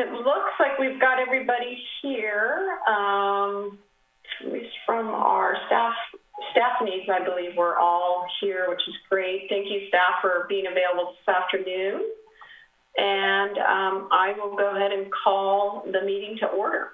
It looks like we've got everybody here, um, at least from our staff, staff needs, I believe we're all here, which is great. Thank you, staff, for being available this afternoon. And um, I will go ahead and call the meeting to order.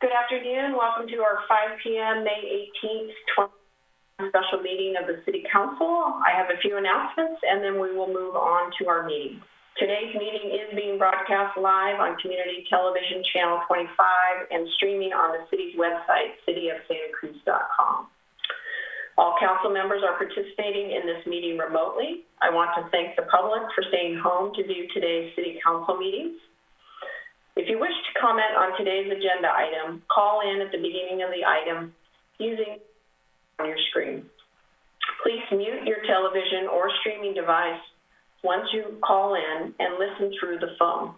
Good afternoon. Welcome to our 5 p.m. May 18th, 20 special meeting of the City Council. I have a few announcements, and then we will move on to our meeting. Today's meeting is being broadcast live on Community Television Channel 25 and streaming on the city's website, cityofsantacruz.com. All council members are participating in this meeting remotely. I want to thank the public for staying home to view today's city council meetings. If you wish to comment on today's agenda item, call in at the beginning of the item using on your screen. Please mute your television or streaming device once you call in and listen through the phone.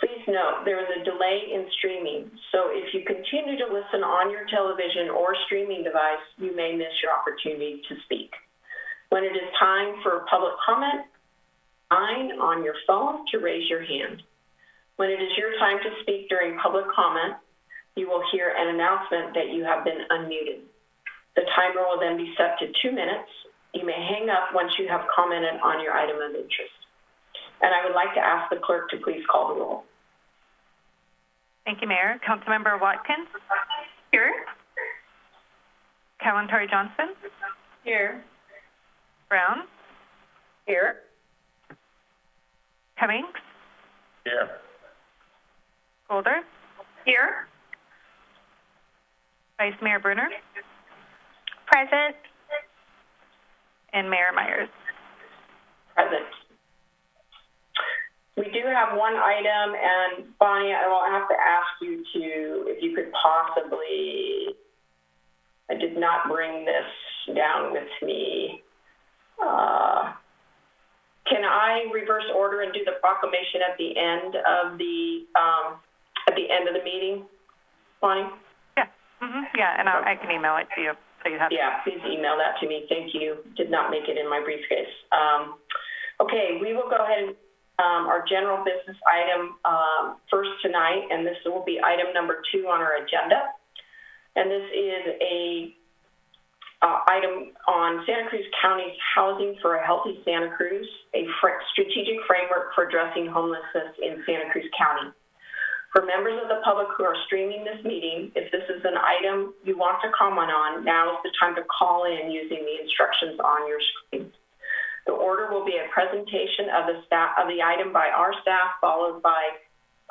Please note there is a delay in streaming, so if you continue to listen on your television or streaming device, you may miss your opportunity to speak. When it is time for public comment, sign on your phone to raise your hand. When it is your time to speak during public comment, you will hear an announcement that you have been unmuted. The timer will then be set to two minutes. You may hang up once you have commented on your item of interest. And I would like to ask the clerk to please call the roll. Thank you, Mayor. Councilmember Watkins? Here. Kalantari Johnson? Here. Brown? Here. Cummings? Here. Golder? Here. Vice Mayor Brunner? Present. And Mayor Meyers. Present. We do have one item, and Bonnie, I will have to ask you to, if you could possibly, I did not bring this down with me. Uh, can I reverse order and do the proclamation at the end of the, um, at the end of the meeting? Bonnie? Yeah. hmm Yeah, and I, I can email it to you you have. Yeah, please email that to me. Thank you. Did not make it in my briefcase. Um, okay, we will go ahead and um, our general business item um, first tonight, and this will be item number two on our agenda. And this is a uh, item on Santa Cruz County's Housing for a Healthy Santa Cruz, a fr strategic framework for addressing homelessness in Santa Cruz County. For members of the public who are streaming this meeting, if this is an item you want to comment on, now is the time to call in using the instructions on your screen. The order will be a presentation of the staff of the item by our staff, followed by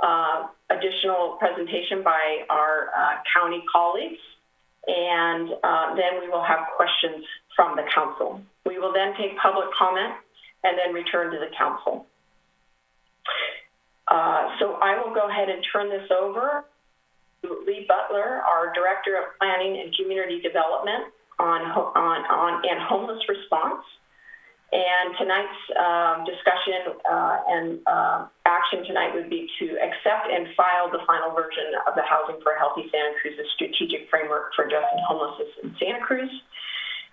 uh, additional presentation by our uh, county colleagues, and uh, then we will have questions from the council. We will then take public comment and then return to the council. Uh, so I will go ahead and turn this over to Lee Butler, our Director of Planning and Community Development on, on, on and Homeless Response. And tonight's um, discussion uh, and uh, action tonight would be to accept and file the final version of the Housing for a Healthy Santa Cruz, strategic framework for addressing homelessness in Santa Cruz.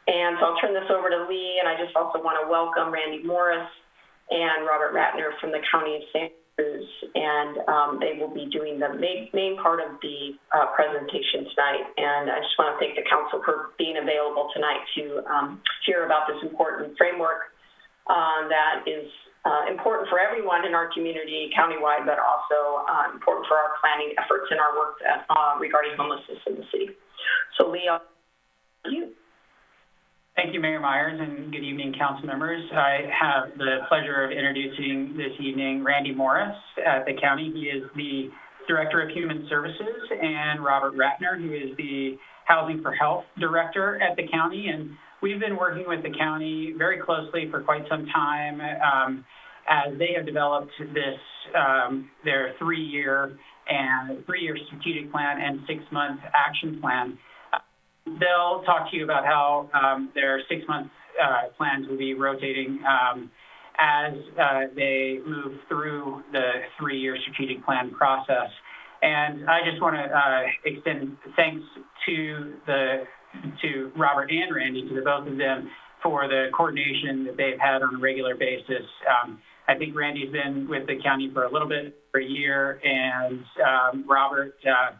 And so I'll turn this over to Lee, and I just also want to welcome Randy Morris and Robert Ratner from the County of Santa Cruz, and um, they will be doing the main, main part of the uh, presentation tonight. And I just want to thank the council for being available tonight to um, hear about this important framework uh, that is uh, important for everyone in our community countywide, but also uh, important for our planning efforts and our work that, uh, regarding homelessness in the city. So, Lee, you. Thank you, Mayor Meyers, and good evening, council members. I have the pleasure of introducing this evening Randy Morris at the county. He is the Director of Human Services, and Robert Ratner, who is the Housing for Health Director at the county. And we've been working with the county very closely for quite some time um, as they have developed this, um, their three-year and three-year strategic plan and six-month action plan. They'll talk to you about how um, their six-month uh, plans will be rotating um, as uh, they move through the three-year strategic plan process. And I just want to uh, extend thanks to the to Robert and Randy, to the both of them, for the coordination that they've had on a regular basis. Um, I think Randy's been with the county for a little bit, for a year, and um, Robert uh,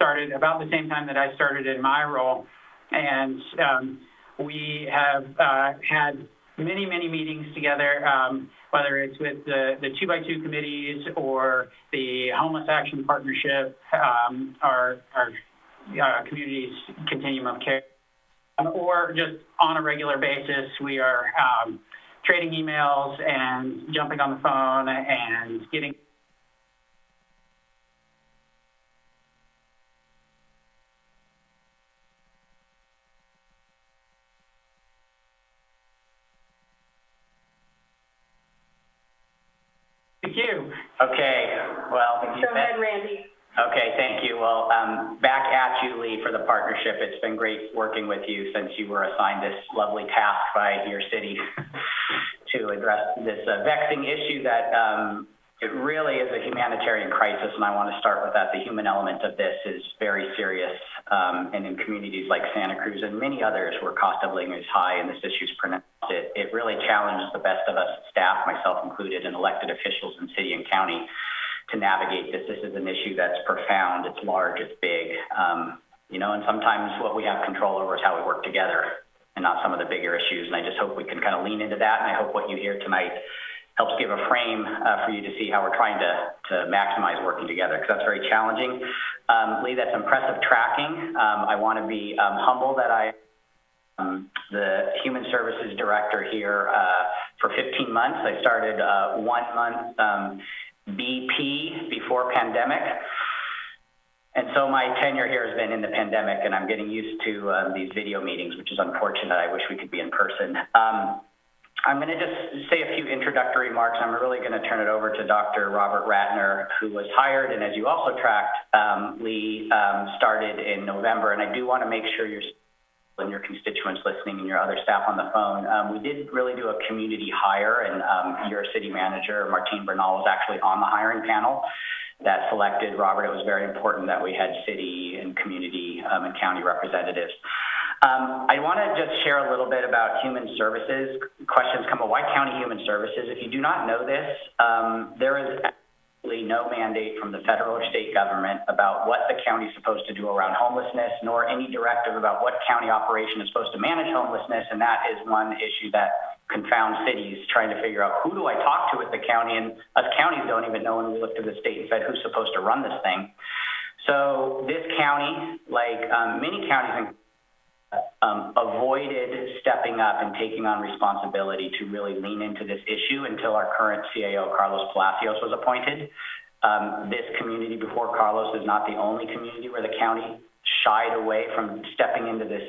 started about the same time that I started in my role. And um, we have uh, had many, many meetings together, um, whether it's with the, the two by two committees or the Homeless Action Partnership, um, our, our uh, community's continuum of care, um, or just on a regular basis, we are um, trading emails and jumping on the phone and getting Thank you. Okay, well, you Go ahead, Randy. Okay, thank you. Well, um, back at you, Lee, for the partnership. It's been great working with you since you were assigned this lovely task by your city to address this uh, vexing issue that um, it really is a humanitarian crisis, and I want to start with that. The human element of this is very serious, um, and in communities like Santa Cruz and many others where cost of living is high and this issue is pronounced, it, it really challenges the best of us, staff, myself included, and elected officials in city and county to navigate this. This is an issue that's profound, it's large, it's big. Um, you know, and sometimes what we have control over is how we work together and not some of the bigger issues. And I just hope we can kind of lean into that. And I hope what you hear tonight helps give a frame uh, for you to see how we're trying to, to maximize working together because that's very challenging. Um, Lee, that's impressive tracking. Um, I want to be um, humble that I um, the Human Services Director here uh, for 15 months. I started uh, one month um, BP before pandemic. And so my tenure here has been in the pandemic, and I'm getting used to um, these video meetings, which is unfortunate. I wish we could be in person. Um, I'm going to just say a few introductory remarks. I'm really going to turn it over to Dr. Robert Ratner, who was hired, and as you also tracked, um, Lee um, started in November. And I do want to make sure you're and your constituents listening and your other staff on the phone. Um, we did really do a community hire, and um, your city manager, Martín Bernal, was actually on the hiring panel that selected Robert. It was very important that we had city and community um, and county representatives. Um, I want to just share a little bit about human services. Questions come up, why county human services? If you do not know this, um, there is absolutely no mandate from the federal or state government about what the county is supposed to do around homelessness, nor any directive about what county operation is supposed to manage homelessness, and that is one issue that confounds cities trying to figure out who do I talk to at the county, and us counties don't even know when we look to the state and said who's supposed to run this thing. So this county, like um, many counties in um, avoided stepping up and taking on responsibility to really lean into this issue until our current CAO, Carlos Palacios, was appointed. Um, this community before Carlos is not the only community where the county shied away from stepping into this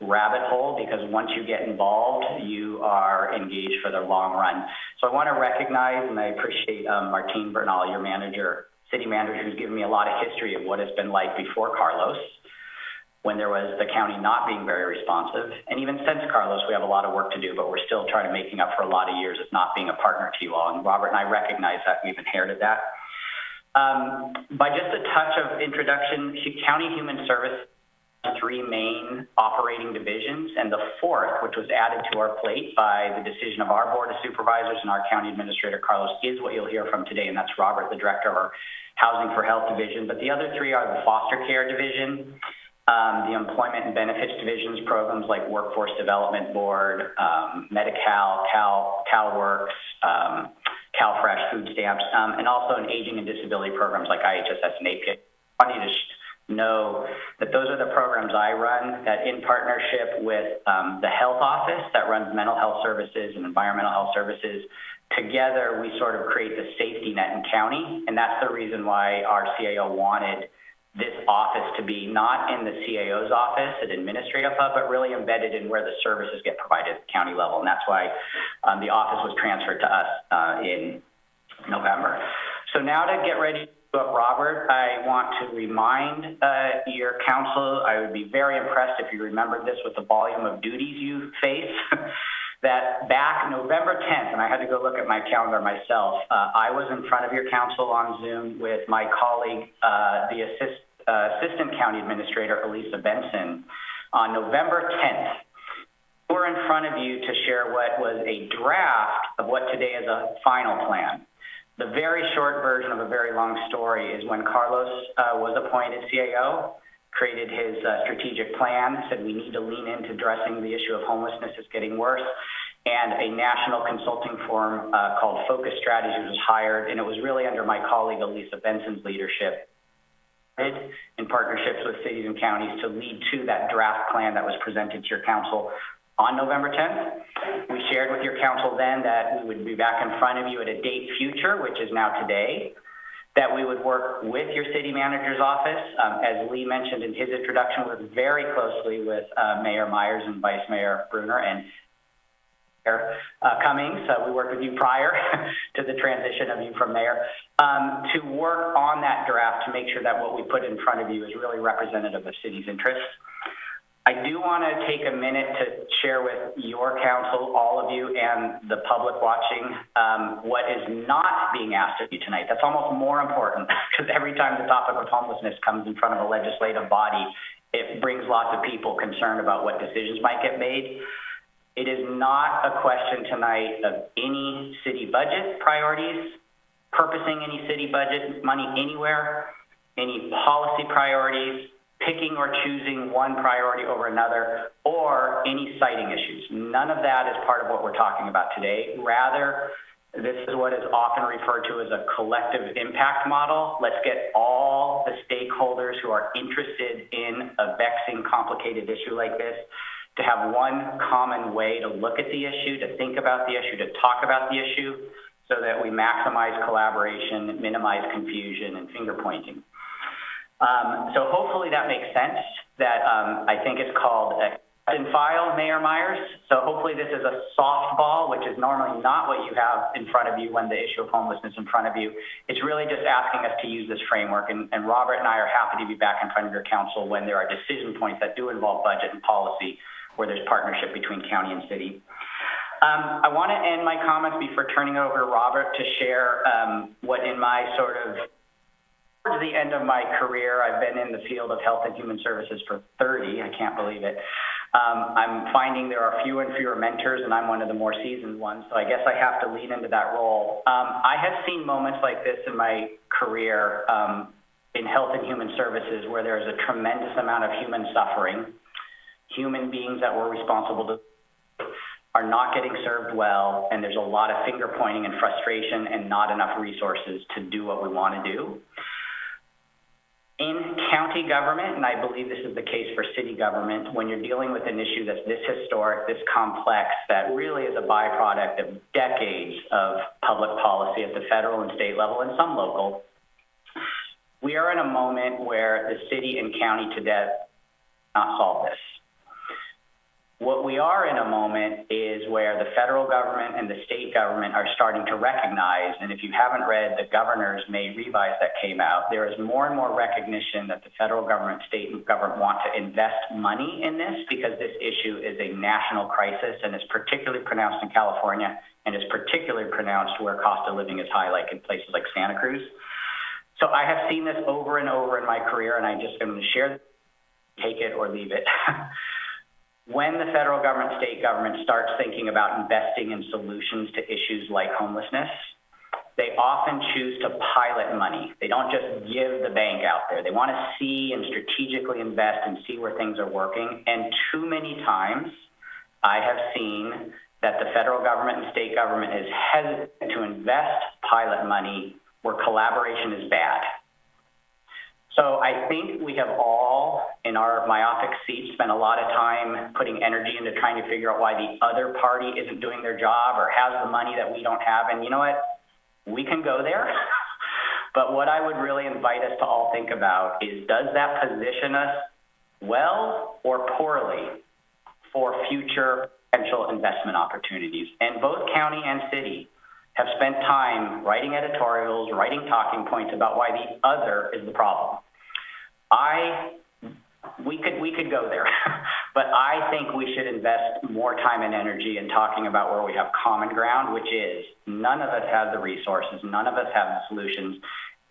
rabbit hole because once you get involved, you are engaged for the long run. So I want to recognize and I appreciate um, Martín Bernal, your manager, city manager, who's given me a lot of history of what it's been like before Carlos when there was the county not being very responsive. And even since Carlos, we have a lot of work to do, but we're still trying to making up for a lot of years of not being a partner to you all. And Robert and I recognize that we've inherited that. Um, by just a touch of introduction, County Human Service three main operating divisions, and the fourth, which was added to our plate by the decision of our Board of Supervisors and our County Administrator, Carlos, is what you'll hear from today, and that's Robert, the Director of our Housing for Health Division. But the other three are the Foster Care Division, um, the Employment and Benefits Divisions programs like Workforce Development Board, um, Medi-Cal, Cal, CalWorks, um, CalFresh food stamps, um, and also in aging and disability programs like IHSS and APA. I want you to know that those are the programs I run that in partnership with um, the health office that runs mental health services and environmental health services. Together, we sort of create the safety net in county, and that's the reason why our CAO wanted this office to be not in the CAO's office an Administrative Hub, but really embedded in where the services get provided at the county level. And that's why um, the office was transferred to us uh, in November. So now to get ready to up Robert, I want to remind uh, your council, I would be very impressed if you remembered this with the volume of duties you face. that back November 10th, and I had to go look at my calendar myself, uh, I was in front of your council on Zoom with my colleague, uh, the assist, uh, Assistant County Administrator, Elissa Benson, on November 10th. We were we're in front of you to share what was a draft of what today is a final plan. The very short version of a very long story is when Carlos uh, was appointed CAO, created his uh, strategic plan, said we need to lean into addressing the issue of homelessness is getting worse, and a national consulting firm uh, called Focus Strategies was hired, and it was really under my colleague Elissa Benson's leadership in partnerships with cities and counties to lead to that draft plan that was presented to your council on November 10th. We shared with your council then that we would be back in front of you at a date future, which is now today, that we would work with your city manager's office. Um, as Lee mentioned in his introduction, work very closely with uh, Mayor Meyers and Vice Mayor Brunner and Cummings. Uh, we worked with you prior to the transition of you from there um, to work on that draft to make sure that what we put in front of you is really representative of city's interests. I do want to take a minute to share with your council, all of you, and the public watching um, what is not being asked of you tonight. That's almost more important because every time the topic of homelessness comes in front of a legislative body, it brings lots of people concerned about what decisions might get made. It is not a question tonight of any city budget priorities, purposing any city budget money anywhere, any policy priorities, picking or choosing one priority over another, or any siting issues. None of that is part of what we're talking about today. Rather, this is what is often referred to as a collective impact model. Let's get all the stakeholders who are interested in a vexing, complicated issue like this to have one common way to look at the issue, to think about the issue, to talk about the issue, so that we maximize collaboration, minimize confusion, and finger pointing. Um, so hopefully that makes sense. That um, I think it's called and file, Mayor Meyers. So hopefully this is a softball, which is normally not what you have in front of you when the issue of homelessness is in front of you. It's really just asking us to use this framework. And, and Robert and I are happy to be back in front of your council when there are decision points that do involve budget and policy where there's partnership between county and city. Um, I want to end my comments before turning it over to Robert to share um, what in my sort of towards the end of my career, I've been in the field of health and human services for 30. I can't believe it. Um, I'm finding there are fewer and fewer mentors, and I'm one of the more seasoned ones. So I guess I have to lean into that role. Um, I have seen moments like this in my career um, in health and human services where there's a tremendous amount of human suffering human beings that we're responsible to are not getting served well, and there's a lot of finger pointing and frustration and not enough resources to do what we want to do. In county government, and I believe this is the case for city government, when you're dealing with an issue that's this historic, this complex, that really is a byproduct of decades of public policy at the federal and state level and some local, we are in a moment where the city and county today not solve this. What we are in a moment is where the federal government and the state government are starting to recognize, and if you haven't read the governor's May revise that came out, there is more and more recognition that the federal government, state government want to invest money in this because this issue is a national crisis and is particularly pronounced in California and is particularly pronounced where cost of living is high, like in places like Santa Cruz. So I have seen this over and over in my career, and I just am going to share, take it or leave it. when the federal government, state government starts thinking about investing in solutions to issues like homelessness, they often choose to pilot money. They don't just give the bank out there. They want to see and strategically invest and see where things are working. And too many times, I have seen that the federal government and state government is hesitant to invest pilot money where collaboration is bad. So I think we have all, in our myopic seats, spent a lot of time putting energy into trying to figure out why the other party isn't doing their job or has the money that we don't have. And you know what? We can go there. but what I would really invite us to all think about is does that position us well or poorly for future potential investment opportunities? And both county and city have spent time writing editorials, writing talking points about why the other is the problem. I we could we could go there, but I think we should invest more time and energy in talking about where we have common ground, which is none of us have the resources, none of us have the solutions,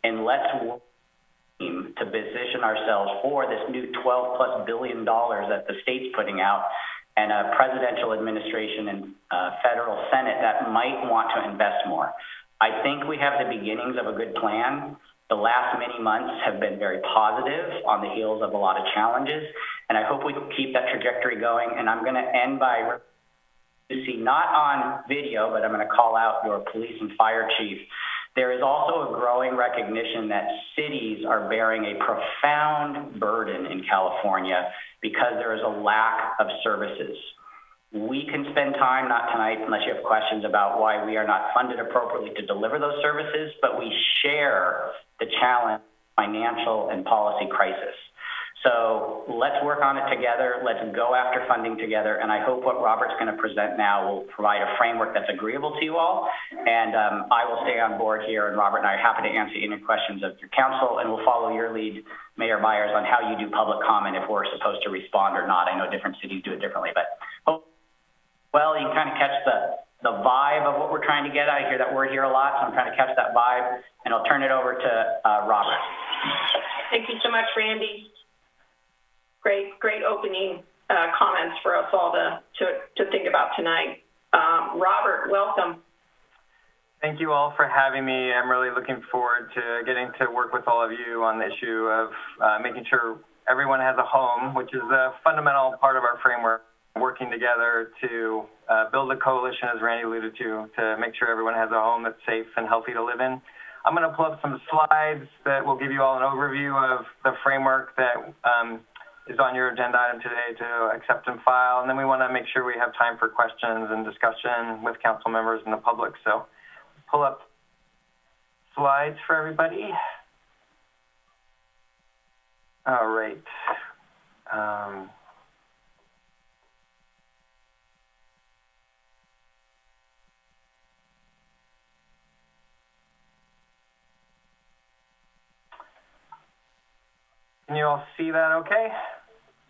and let's work to position ourselves for this new 12 plus billion dollars that the state's putting out and a presidential administration and uh, federal Senate that might want to invest more. I think we have the beginnings of a good plan. The last many months have been very positive on the heels of a lot of challenges, and I hope we keep that trajectory going. And I'm going to end by you see not on video, but I'm going to call out your police and fire chief. There is also a growing recognition that cities are bearing a profound burden in California because there is a lack of services. We can spend time, not tonight unless you have questions about why we are not funded appropriately to deliver those services, but we share the challenge, financial and policy crisis. So let's work on it together. Let's go after funding together. And I hope what Robert's going to present now will provide a framework that's agreeable to you all. And um, I will stay on board here. And Robert and I are happy to answer any questions of your council. And we'll follow your lead, Mayor Meyers, on how you do public comment if we're supposed to respond or not. I know different cities do it differently, but well, you can kind of catch the, the vibe of what we're trying to get. Out. I hear that word here a lot, so I'm trying to catch that vibe. And I'll turn it over to uh, Robert. Thank you so much, Randy. Great, great opening uh, comments for us all to, to, to think about tonight. Um, Robert, welcome. Thank you all for having me. I'm really looking forward to getting to work with all of you on the issue of uh, making sure everyone has a home, which is a fundamental part of our framework, working together to uh, build a coalition, as Randy alluded to, to make sure everyone has a home that's safe and healthy to live in. I'm going to pull up some slides that will give you all an overview of the framework that um, is on your agenda item today to accept and file. And then we want to make sure we have time for questions and discussion with council members and the public. So pull up slides for everybody. All right. Um, Can you all see that okay?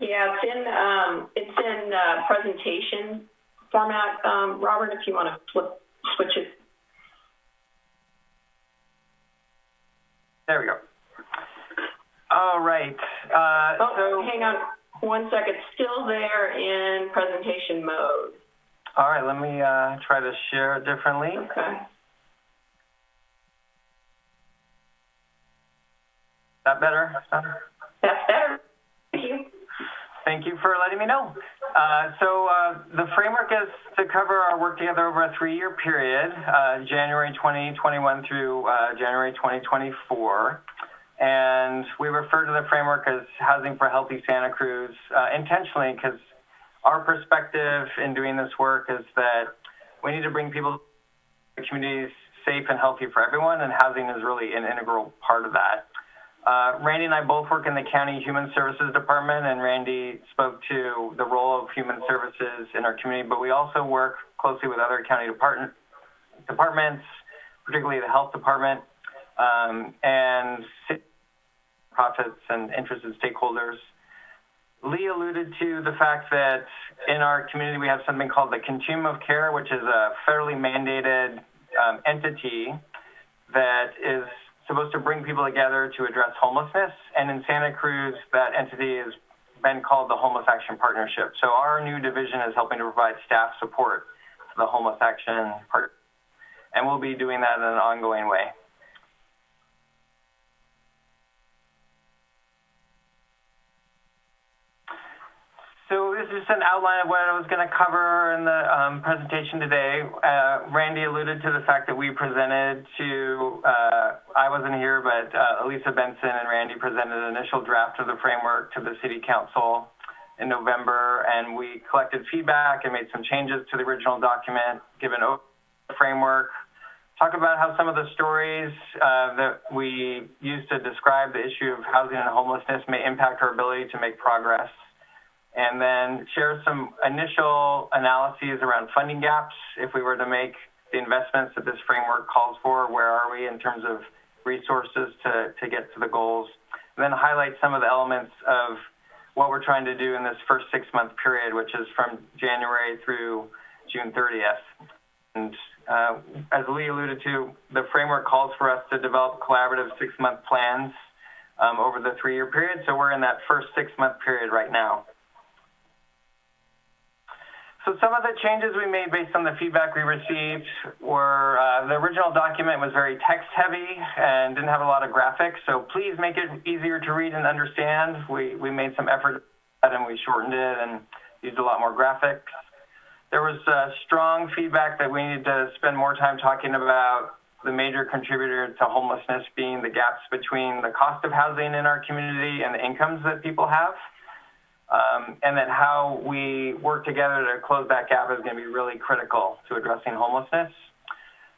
Yeah, it's in, um, it's in uh, presentation format. Um, Robert, if you want to flip, switch it. There we go. All right. Uh, Oh, so, hang on one second. Still there in presentation mode. all right, let me uh, try to share it differently. Okay. Is that better? better? That's better. Thank you. Thank you for letting me know. Uh, so uh, the framework is to cover our work together over a three-year period, uh, January 2021 through uh, January 2024. And we refer to the framework as Housing for Healthy Santa Cruz uh, intentionally because our perspective in doing this work is that we need to bring people communities safe and healthy for everyone, and housing is really an integral part of that. Uh, Randy and I both work in the County Human Services Department, and Randy spoke to the role of human services in our community, but we also work closely with other county department, departments, particularly the health department, um, and profits and interested stakeholders. Lee alluded to the fact that in our community we have something called the Continuum of Care, which is a federally mandated um, entity that is supposed to bring people together to address homelessness. And in Santa Cruz, that entity has been called the Homeless Action Partnership. So our new division is helping to provide staff support to the Homeless Action Partnership. and we'll be doing that in an ongoing way. So this is just an outline of what I was going to cover in the um, presentation today. Uh, Randy alluded to the fact that we presented to, uh, I wasn't here, but uh, Elissa Benson and Randy presented an initial draft of the framework to the City Council in November, and we collected feedback and made some changes to the original document, given a framework, talk about how some of the stories uh, that we use to describe the issue of housing and homelessness may impact our ability to make progress and then share some initial analyses around funding gaps. If we were to make the investments that this framework calls for, where are we in terms of resources to, to get to the goals? And then highlight some of the elements of what we're trying to do in this first six month period, which is from January through June 30th. And uh, as Lee alluded to, the framework calls for us to develop collaborative six month plans um, over the three year period. So we're in that first six month period right now. So some of the changes we made based on the feedback we received were uh, the original document was very text heavy and didn't have a lot of graphics. So please make it easier to read and understand. We, we made some effort and we shortened it and used a lot more graphics. There was uh, strong feedback that we needed to spend more time talking about the major contributor to homelessness being the gaps between the cost of housing in our community and the incomes that people have Um, and then how we work together to close that gap is going to be really critical to addressing homelessness.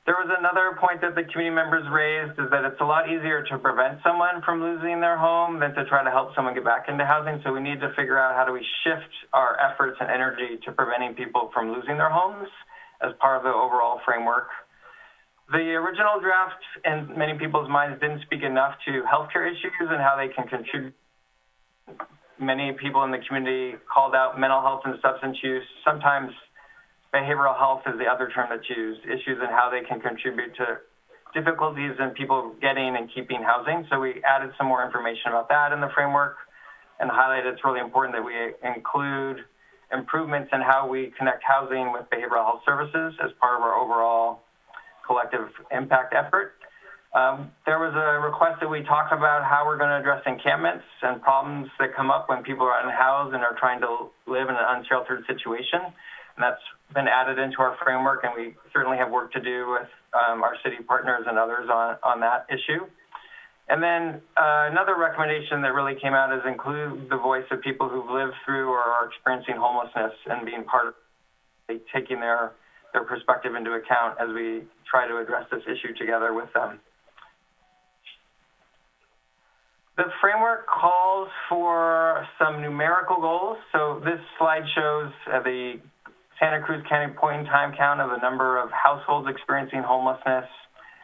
There was another point that the community members raised is that it's a lot easier to prevent someone from losing their home than to try to help someone get back into housing. So we need to figure out how do we shift our efforts and energy to preventing people from losing their homes as part of the overall framework. The original draft, in many people's minds, didn't speak enough to healthcare issues and how they can contribute many people in the community called out mental health and substance use. Sometimes behavioral health is the other term that's used, issues and how they can contribute to difficulties in people getting and keeping housing. So we added some more information about that in the framework and highlighted it's really important that we include improvements in how we connect housing with behavioral health services as part of our overall collective impact effort. Um, there was a request that we talk about how we're going to address encampments and problems that come up when people are unhoused and are trying to live in an unsheltered situation. And that's been added into our framework, and we certainly have work to do with um, our city partners and others on, on that issue. And then uh, another recommendation that really came out is include the voice of people who've lived through or are experiencing homelessness and being part of taking their, their perspective into account as we try to address this issue together with them. The framework calls for some numerical goals. So this slide shows uh, the Santa Cruz County point in time count of the number of households experiencing homelessness,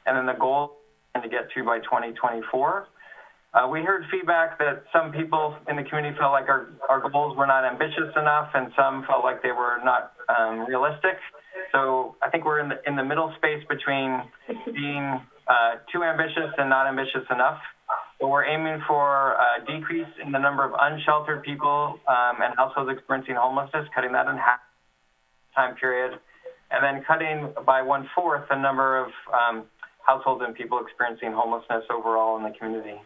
and then the goal to get to by 2024. Uh, we heard feedback that some people in the community felt like our, our goals were not ambitious enough, and some felt like they were not um, realistic. So I think we're in the, in the middle space between being uh, too ambitious and not ambitious enough. So we're aiming for a decrease in the number of unsheltered people um, and households experiencing homelessness, cutting that in half time period, and then cutting by one fourth the number of um, households and people experiencing homelessness overall in the community.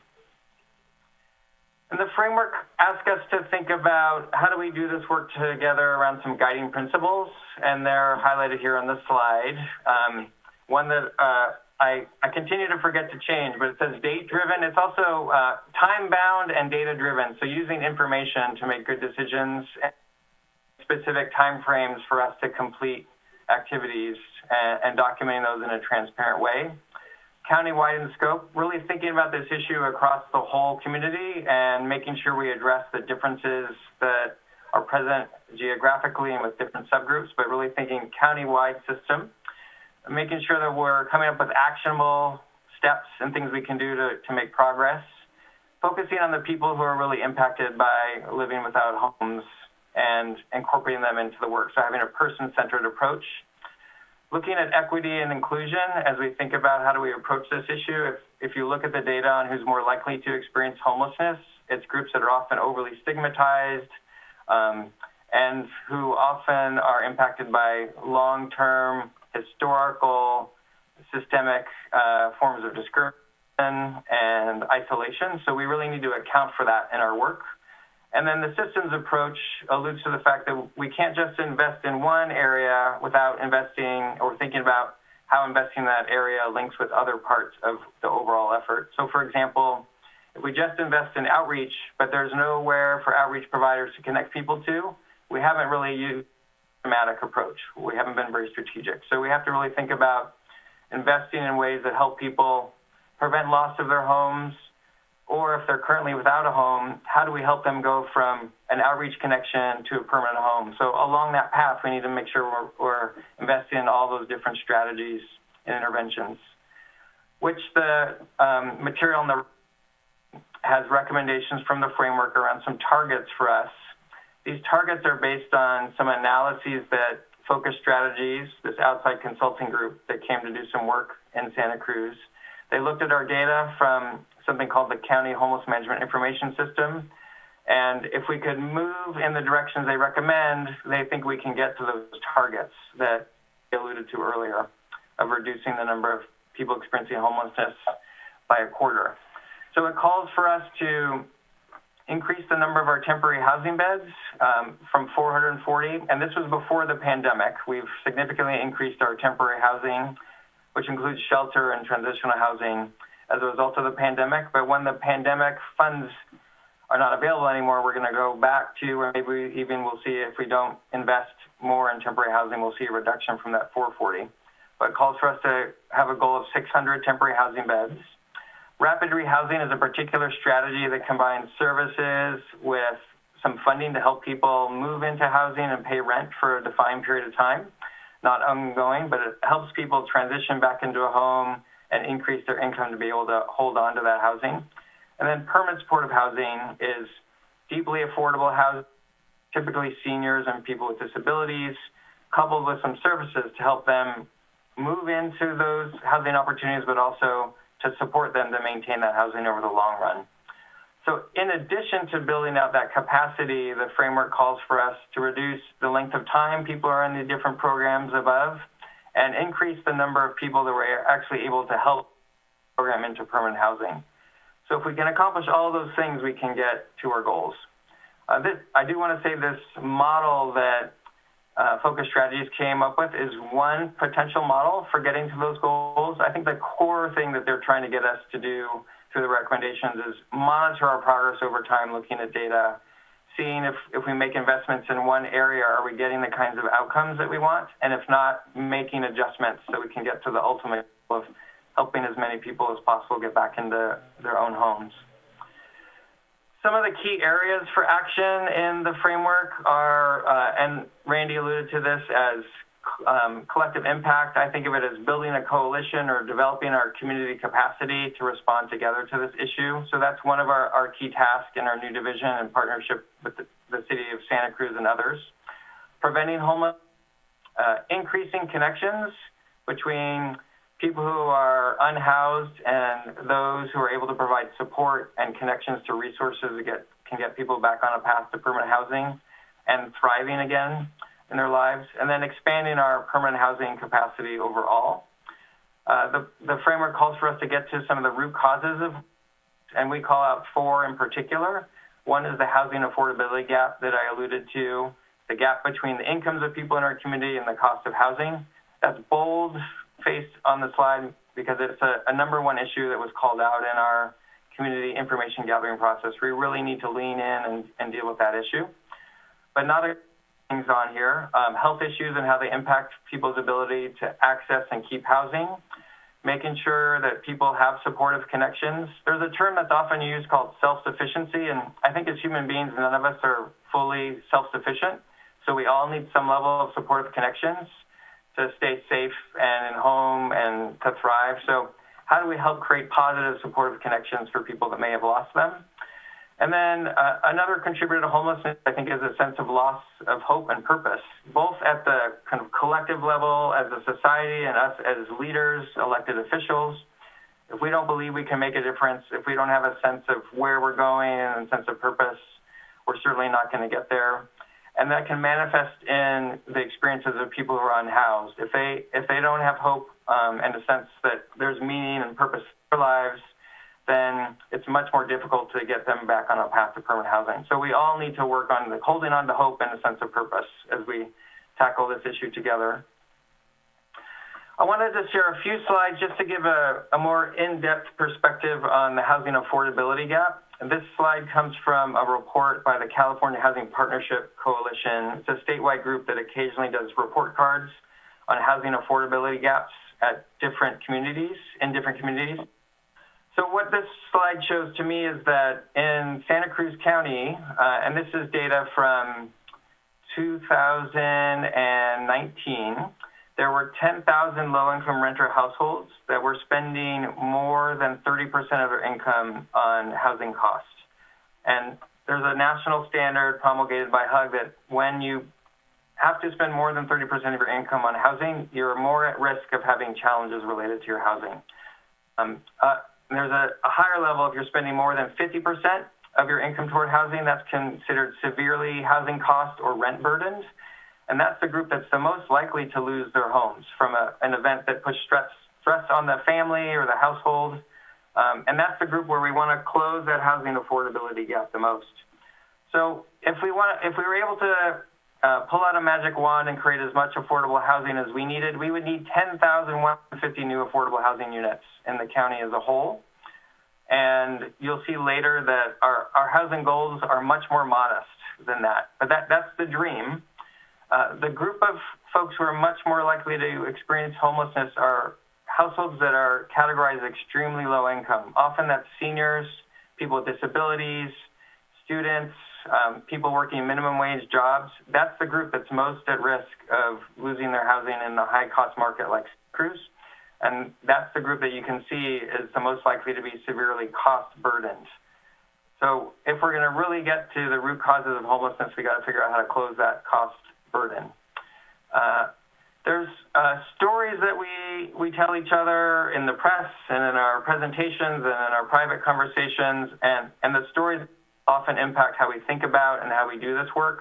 And the framework asks us to think about how do we do this work together around some guiding principles, and they're highlighted here on this slide. Um, one that uh, I, I continue to forget to change, but it says date driven. It's also uh, time bound and data driven. So using information to make good decisions, specific time frames for us to complete activities and, and documenting those in a transparent way. Countywide in scope, really thinking about this issue across the whole community and making sure we address the differences that are present geographically and with different subgroups, but really thinking countywide system making sure that we're coming up with actionable steps and things we can do to, to make progress, focusing on the people who are really impacted by living without homes and incorporating them into the work. So having a person-centered approach. Looking at equity and inclusion as we think about how do we approach this issue. If, if you look at the data on who's more likely to experience homelessness, it's groups that are often overly stigmatized um, and who often are impacted by long-term historical, systemic uh, forms of discrimination and isolation. So we really need to account for that in our work. And then the systems approach alludes to the fact that we can't just invest in one area without investing or thinking about how investing in that area links with other parts of the overall effort. So for example, if we just invest in outreach, but there's nowhere for outreach providers to connect people to, we haven't really used systematic approach. We haven't been very strategic. So we have to really think about investing in ways that help people prevent loss of their homes, or if they're currently without a home, how do we help them go from an outreach connection to a permanent home? So along that path, we need to make sure we're, we're investing in all those different strategies and interventions, which the um, material the has recommendations from the framework around some targets for us these targets are based on some analyses that Focus Strategies, this outside consulting group that came to do some work in Santa Cruz. They looked at our data from something called the County Homeless Management Information System, And if we could move in the directions they recommend, they think we can get to those targets that I alluded to earlier of reducing the number of people experiencing homelessness by a quarter. So it calls for us to increase the number of our temporary housing beds um, from 440, and this was before the pandemic. We've significantly increased our temporary housing, which includes shelter and transitional housing, as a result of the pandemic. But when the pandemic funds are not available anymore, we're going to go back to, or maybe even we'll see if we don't invest more in temporary housing, we'll see a reduction from that 440. But calls for us to have a goal of 600 temporary housing beds. Rapid rehousing is a particular strategy that combines services with some funding to help people move into housing and pay rent for a defined period of time, not ongoing, but it helps people transition back into a home and increase their income to be able to hold on to that housing. And then permanent supportive housing is deeply affordable housing, typically seniors and people with disabilities, coupled with some services to help them move into those housing opportunities, but also to support them to maintain that housing over the long run. So in addition to building out that capacity, the framework calls for us to reduce the length of time people are in the different programs above and increase the number of people that we're actually able to help program into permanent housing. So if we can accomplish all those things, we can get to our goals. Uh, this, I do want to say this model that uh, Focus Strategies came up with is one potential model for getting to those goals. I think the core thing that they're trying to get us to do through the recommendations is monitor our progress over time, looking at data, seeing if, if we make investments in one area, are we getting the kinds of outcomes that we want? And if not, making adjustments so we can get to the ultimate goal of helping as many people as possible get back into their own homes. Some of the key areas for action in the framework are, uh, and Randy alluded to this as um, collective impact. I think of it as building a coalition or developing our community capacity to respond together to this issue. So that's one of our, our key tasks in our new division in partnership with the, the city of Santa Cruz and others. Preventing homelessness, uh, increasing connections between people who are unhoused and those who are able to provide support and connections to resources that get, can get people back on a path to permanent housing and thriving again in their lives, and then expanding our permanent housing capacity overall. Uh, the, the framework calls for us to get to some of the root causes of, and we call out four in particular. One is the housing affordability gap that I alluded to, the gap between the incomes of people in our community and the cost of housing. That's bold, faced on the slide because it's a, a number one issue that was called out in our community information gathering process. We really need to lean in and, and deal with that issue. But not a things on here, um, health issues and how they impact people's ability to access and keep housing, making sure that people have supportive connections. There's a term that's often used called self-sufficiency, and I think as human beings, none of us are fully self-sufficient. So we all need some level of supportive connections to stay safe and in home and to thrive. So how do we help create positive supportive connections for people that may have lost them? And then uh, another contributor to homelessness, I think, is a sense of loss of hope and purpose, both at the kind of collective level as a society and us as leaders, elected officials. If we don't believe we can make a difference, if we don't have a sense of where we're going and a sense of purpose, we're certainly not going to get there and that can manifest in the experiences of people who are unhoused. If they if they don't have hope um, and a sense that there's meaning and purpose for their lives, then it's much more difficult to get them back on a path to permanent housing. So we all need to work on the, holding on to hope and a sense of purpose as we tackle this issue together. I wanted to share a few slides just to give a, a more in-depth perspective on the housing affordability gap. This slide comes from a report by the California Housing Partnership Coalition. It's a statewide group that occasionally does report cards on housing affordability gaps at different communities, in different communities. So what this slide shows to me is that in Santa Cruz County, uh, and this is data from 2019, there were 10,000 low-income renter households that were spending more than 30% of their income on housing costs. And there's a national standard promulgated by HUD that when you have to spend more than 30% of your income on housing, you're more at risk of having challenges related to your housing. Um, uh, there's a, a, higher level if you're spending more than 50% of your income toward housing, that's considered severely housing cost or rent burdened. And that's the group that's the most likely to lose their homes from a, an event that puts stress, stress on the family or the household. Um, and that's the group where we want to close that housing affordability gap the most. So if we want, if we were able to uh, pull out a magic wand and create as much affordable housing as we needed, we would need 10,150 new affordable housing units in the county as a whole. And you'll see later that our, our housing goals are much more modest than that. But that, that's the dream. Uh, the group of folks who are much more likely to experience homelessness are households that are categorized as extremely low income. Often that's seniors, people with disabilities, students, um, people working minimum wage jobs. That's the group that's most at risk of losing their housing in a high cost market like Cruz. And that's the group that you can see is the most likely to be severely cost burdened. So if we're going to really get to the root causes of homelessness, we got to figure out how to close that cost burden. Uh, there's uh, stories that we, we tell each other in the press and in our presentations and in our private conversations, and, and the stories often impact how we think about and how we do this work.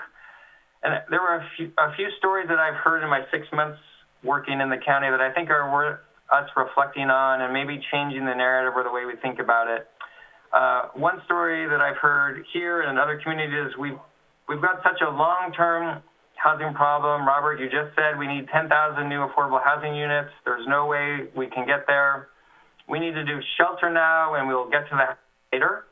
And there were a few, a few stories that I've heard in my six months working in the county that I think are worth us reflecting on and maybe changing the narrative or the way we think about it. Uh, one story that I've heard here and in other communities, we've, we've got such a long-term housing problem. Robert, you just said we need 10,000 new affordable housing units. There's no way we can get there. We need to do shelter now, and we'll get to that later.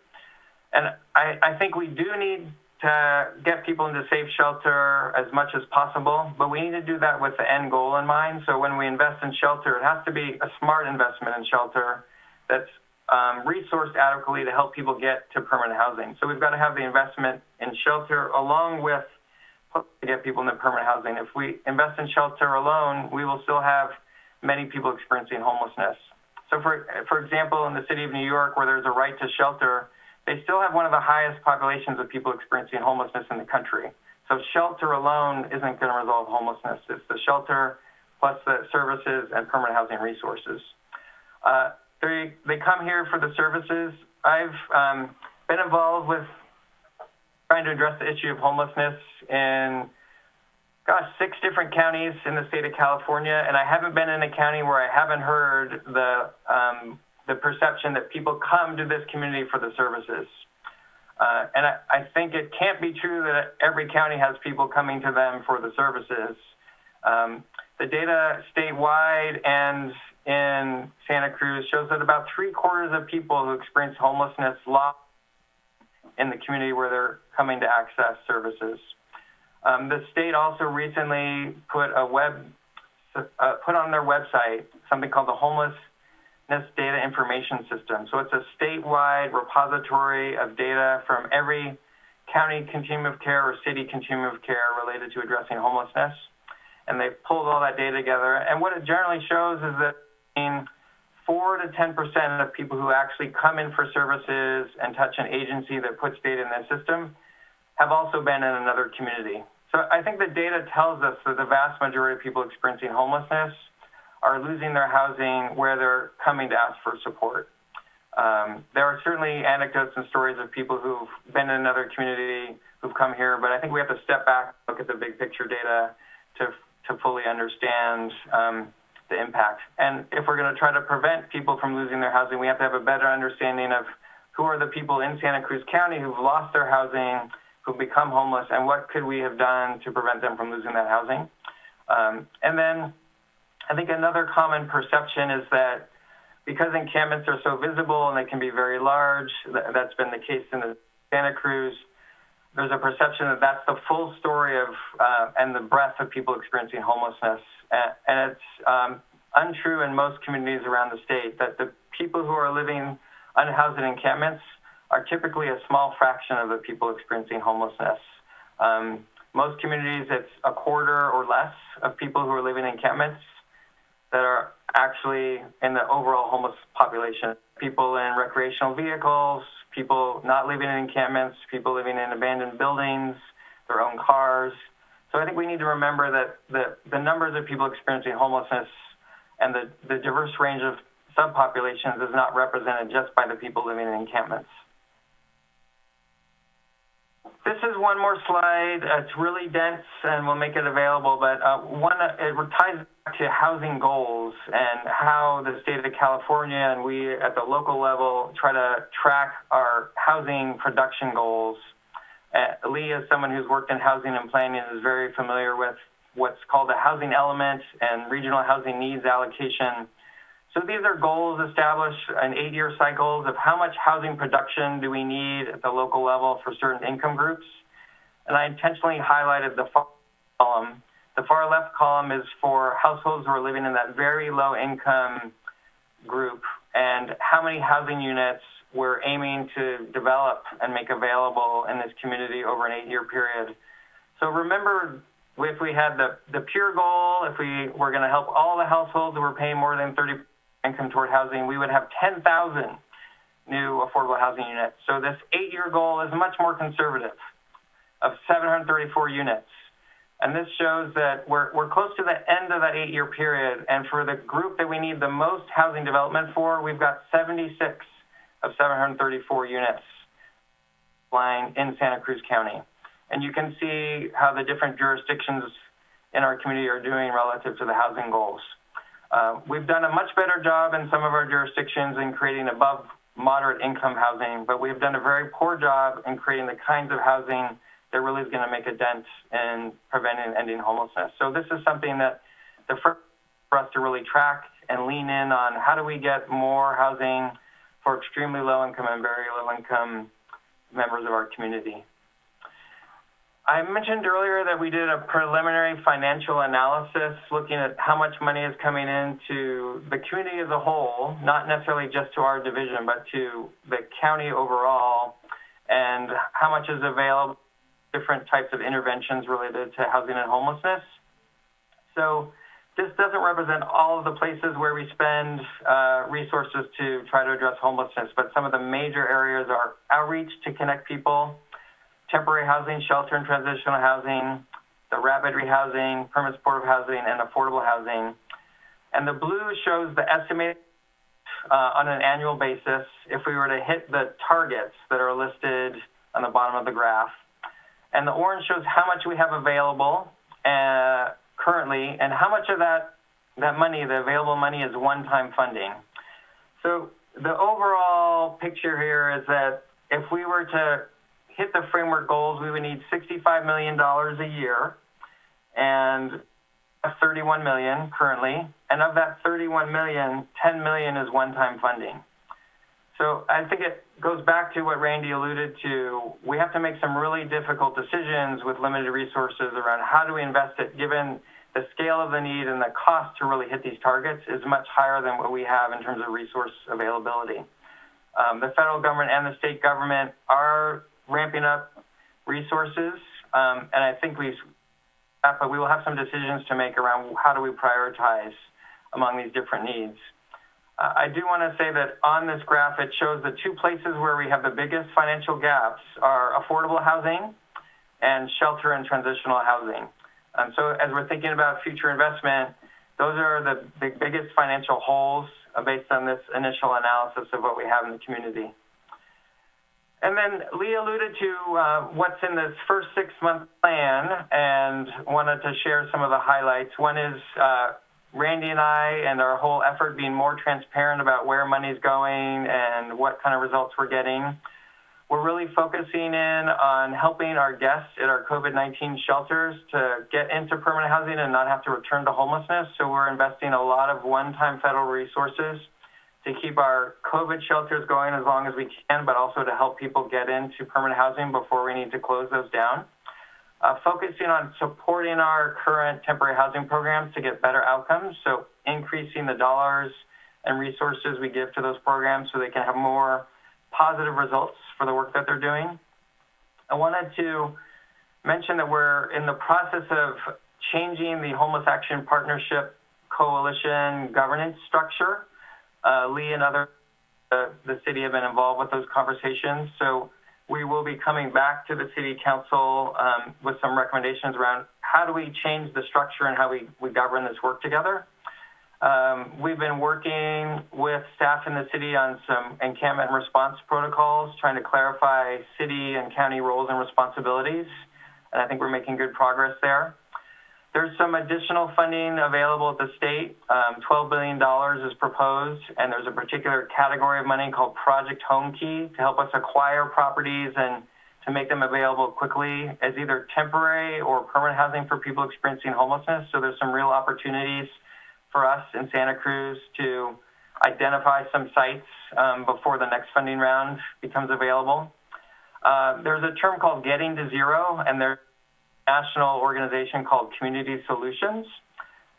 And I, I think we do need to get people into safe shelter as much as possible, but we need to do that with the end goal in mind. So when we invest in shelter, it has to be a smart investment in shelter that's um, resourced adequately to help people get to permanent housing. So we've got to have the investment in shelter along with to get people into permanent housing. If we invest in shelter alone, we will still have many people experiencing homelessness. So for, for example, in the city of New York, where there's a right to shelter, they still have one of the highest populations of people experiencing homelessness in the country. So shelter alone isn't going to resolve homelessness. It's the shelter plus the services and permanent housing resources. Uh, they, they come here for the services. I've um, been involved with trying to address the issue of homelessness in, gosh, six different counties in the state of California, and I haven't been in a county where I haven't heard the um, the perception that people come to this community for the services. Uh, and I, I, think it can't be true that every county has people coming to them for the services. Um, the data statewide and in Santa Cruz shows that about three quarters of people who experience homelessness lost in the community where they're coming to access services. Um, the state also recently put a web uh, put on their website something called the Homelessness Data Information System. So it's a statewide repository of data from every county continuum of care or city continuum of care related to addressing homelessness. And they've pulled all that data together. And what it generally shows is that 4 to 10% of people who actually come in for services and touch an agency that puts data in their system have also been in another community. So I think the data tells us that the vast majority of people experiencing homelessness are losing their housing where they're coming to ask for support. Um, there are certainly anecdotes and stories of people who've been in another community who've come here, but I think we have to step back, look at the big picture data to, to fully understand um, the impact. And if we're going to try to prevent people from losing their housing, we have to have a better understanding of who are the people in Santa Cruz County who've lost their housing, who've become homeless, and what could we have done to prevent them from losing that housing. Um, and then I think another common perception is that because encampments are so visible and they can be very large, that's been the case in the Santa Cruz, there's a perception that that's the full story of uh, and the breadth of people experiencing homelessness. And, and it's um, untrue in most communities around the state that the people who are living unhoused in encampments are typically a small fraction of the people experiencing homelessness. Um, most communities, it's a quarter or less of people who are living in encampments that are actually in the overall homeless population. People in recreational vehicles, people not living in encampments, people living in abandoned buildings, their own cars. So I think we need to remember that the, the numbers of people experiencing homelessness and the, the diverse range of subpopulations is not represented just by the people living in encampments. This is one more slide. It's really dense, and we'll make it available. But uh, one, it ties back to housing goals and how the state of California and we at the local level try to track our housing production goals. Uh, Lee, as someone who's worked in housing and planning, is very familiar with what's called the housing element and regional housing needs allocation. So these are goals established in eight-year cycles of how much housing production do we need at the local level for certain income groups. And I intentionally highlighted the far column. The far left column is for households who are living in that very low income group and how many housing units we're aiming to develop and make available in this community over an eight-year period. So remember, if we had the, the pure goal, if we were going to help all the households who were paying more than 30 income toward housing, we would have 10,000 new affordable housing units. So this eight-year goal is much more conservative of 734 units. And this shows that we're, we're close to the end of that eight-year period. And for the group that we need the most housing development for, we've got 76 of 734 units lying in Santa Cruz County. And you can see how the different jurisdictions in our community are doing relative to the housing goals. Uh, we've done a much better job in some of our jurisdictions in creating above moderate income housing, but we've done a very poor job in creating the kinds of housing that really is going to make a dent in preventing and ending homelessness. So this is something that the first for us to really track and lean in on how do we get more housing for extremely low income and very low income members of our community. I mentioned earlier that we did a preliminary financial analysis looking at how much money is coming into the community as a whole, not necessarily just to our division, but to the county overall, and how much is available, different types of interventions related to housing and homelessness. So this doesn't represent all of the places where we spend uh, resources to try to address homelessness, but some of the major areas are outreach to connect people, temporary housing, shelter and transitional housing, the rapid rehousing, permanent supportive housing, and affordable housing. And the blue shows the estimated uh, on an annual basis if we were to hit the targets that are listed on the bottom of the graph. And the orange shows how much we have available uh, currently and how much of that, that money, the available money, is one-time funding. So the overall picture here is that if we were to hit the framework goals, we would need $65 million a year and 31 million currently. And of that 31 million, 10 million is one-time funding. So I think it goes back to what Randy alluded to. We have to make some really difficult decisions with limited resources around how do we invest it given the scale of the need and the cost to really hit these targets is much higher than what we have in terms of resource availability. Um, the federal government and the state government are ramping up resources, um, and I think we've, but we will have some decisions to make around how do we prioritize among these different needs. Uh, I do want to say that on this graph, it shows the two places where we have the biggest financial gaps are affordable housing and shelter and transitional housing. Um, so as we're thinking about future investment, those are the, the biggest financial holes uh, based on this initial analysis of what we have in the community. And then Lee alluded to uh, what's in this first six-month plan and wanted to share some of the highlights. One is uh, Randy and I and our whole effort being more transparent about where money's going and what kind of results we're getting. We're really focusing in on helping our guests at our COVID-19 shelters to get into permanent housing and not have to return to homelessness. So we're investing a lot of one-time federal resources to keep our COVID shelters going as long as we can, but also to help people get into permanent housing before we need to close those down. Uh, focusing on supporting our current temporary housing programs to get better outcomes, so increasing the dollars and resources we give to those programs so they can have more positive results for the work that they're doing. I wanted to mention that we're in the process of changing the Homeless Action Partnership Coalition governance structure. Uh, Lee and other uh, the city have been involved with those conversations. So we will be coming back to the city council um, with some recommendations around how do we change the structure and how we, we govern this work together. Um, we've been working with staff in the city on some encampment response protocols, trying to clarify city and county roles and responsibilities. And I think we're making good progress there. There's some additional funding available at the state. Um, $12 billion is proposed, and there's a particular category of money called Project Homekey to help us acquire properties and to make them available quickly as either temporary or permanent housing for people experiencing homelessness. So there's some real opportunities for us in Santa Cruz to identify some sites um, before the next funding round becomes available. Uh, there's a term called getting to zero, and there's national organization called Community Solutions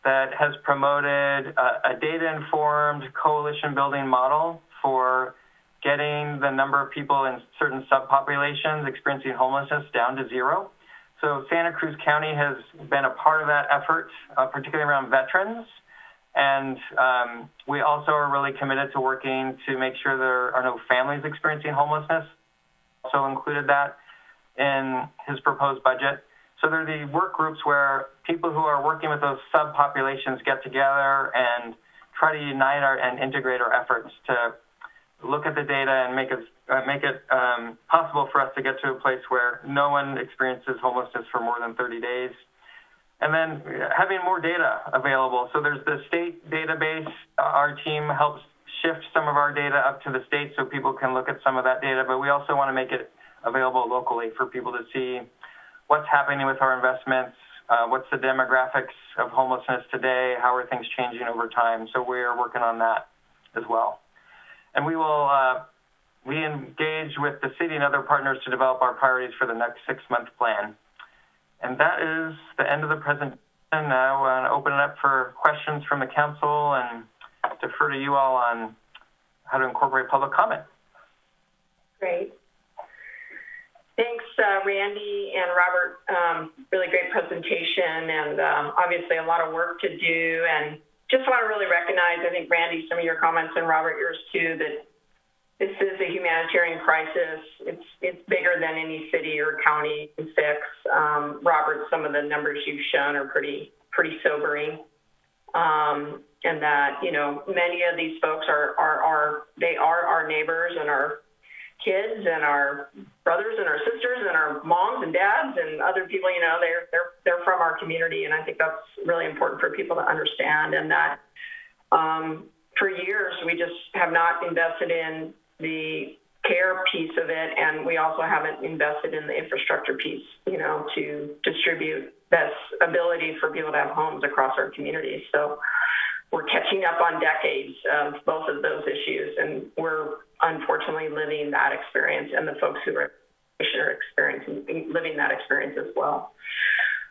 that has promoted a, a data-informed coalition building model for getting the number of people in certain subpopulations experiencing homelessness down to zero. So Santa Cruz County has been a part of that effort, uh, particularly around veterans. And um, we also are really committed to working to make sure there are no families experiencing homelessness. Also included that in his proposed budget. So there are the work groups where people who are working with those subpopulations get together and try to unite our, and integrate our efforts to look at the data and make it uh, make it um, possible for us to get to a place where no one experiences homelessness for more than 30 days. And then having more data available. So there's the state database. Our team helps shift some of our data up to the state so people can look at some of that data, but we also want to make it available locally for people to see what's happening with our investments, uh, what's the demographics of homelessness today, how are things changing over time. So we are working on that as well and we will uh, we engage with the city and other partners to develop our priorities for the next six-month plan. And that is the end of the presentation. Now I want to open it up for questions from the council and defer to you all on how to incorporate public comment. Great. Thanks, uh, Randy and Robert. Um, really great presentation and um, obviously a lot of work to do and just want to really recognize, I think, Randy, some of your comments, and Robert, yours too, that this is a humanitarian crisis. It's it's bigger than any city or county can fix. Um, Robert, some of the numbers you've shown are pretty pretty sobering, um, and that you know many of these folks are are are they are our neighbors and our kids and our brothers and our sisters and our moms and dads and other people, you know, they're they're they're from our community, and I think that's really important for people to understand. And that um, for years we just have not invested in the care piece of it, and we also haven't invested in the infrastructure piece, you know, to distribute this ability for people to have homes across our communities. So we're catching up on decades of both of those issues, and we're unfortunately living that experience, and the folks who are experiencing living that experience as well.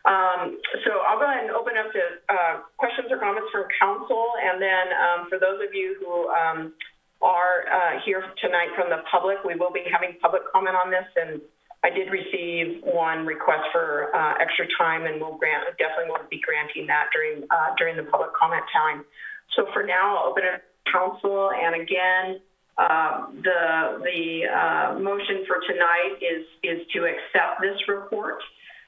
Um, so I'll go ahead and open up to uh, questions or comments from council, and then um, for those of you who um, are uh, here tonight from the public, we will be having public comment on this, and I did receive one request for uh, extra time, and we'll grant definitely will be granting that during uh, during the public comment time. So for now, I'll open it to council, and again. Uh, the the uh, motion for tonight is is to accept this report.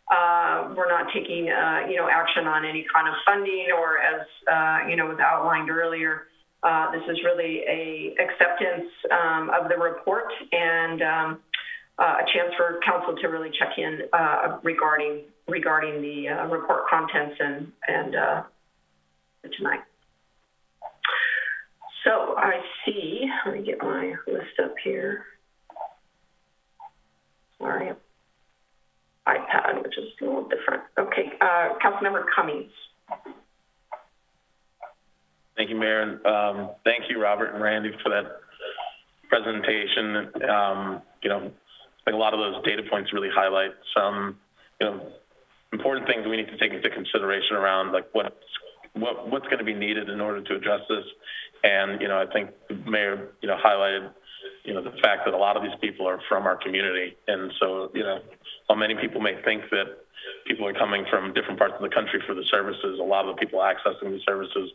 Uh, we're not taking uh, you know action on any kind of funding or as you know was outlined earlier. This is really a acceptance um, of the report and um, a chance for council to really check in regarding regarding the report contents and and tonight. So I see, let me get my list up here. Sorry, iPad, which is a little different. Okay, uh, Councilmember Cummings. Thank you, Mayor. Um, thank you, Robert and Randy, for that presentation. Um, you know, I think a lot of those data points really highlight some, you know, important things we need to take into consideration around like what's what, what's going to be needed in order to address this and, you know, I think the mayor, you know, highlighted, you know, the fact that a lot of these people are from our community. And so, you know, while many people may think that people are coming from different parts of the country for the services, a lot of the people accessing the services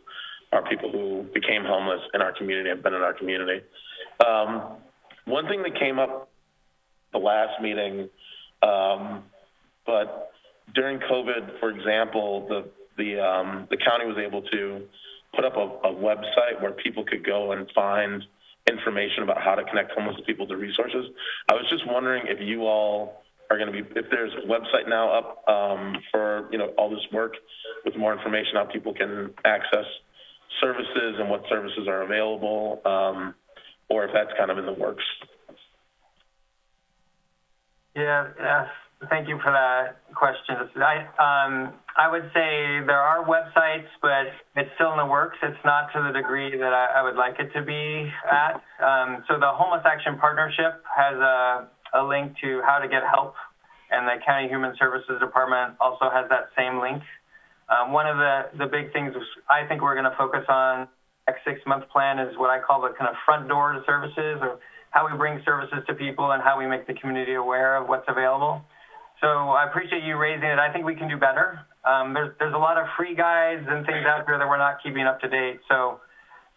are people who became homeless in our community, have been in our community. Um, one thing that came up the last meeting, um, but during COVID, for example, the the um, the county was able to put up a, a website where people could go and find information about how to connect homeless people to resources. I was just wondering if you all are going to be, if there's a website now up um, for, you know, all this work with more information how people can access services and what services are available, um, or if that's kind of in the works. Yeah, thank you for that question. I, um, I would say there are websites, but it's still in the works. It's not to the degree that I, I would like it to be at. Um, so the Homeless Action Partnership has a, a link to how to get help, and the County Human Services Department also has that same link. Um, one of the, the big things I think we're going to focus on next six month plan is what I call the kind of front door to services or how we bring services to people and how we make the community aware of what's available. So I appreciate you raising it. I think we can do better. Um, there's, there's a lot of free guides and things out there that we're not keeping up to date. So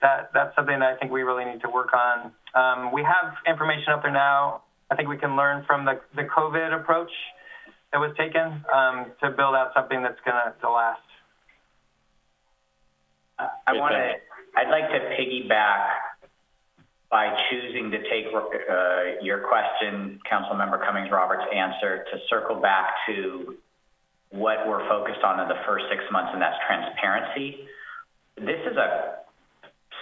that, that's something that I think we really need to work on. Um, we have information up there now. I think we can learn from the, the COVID approach that was taken um, to build out something that's going to last. I want to, I'd like to piggyback by choosing to take uh, your question, Councilmember Cummings Roberts' answer, to circle back to what we're focused on in the first six months, and that's transparency. This is a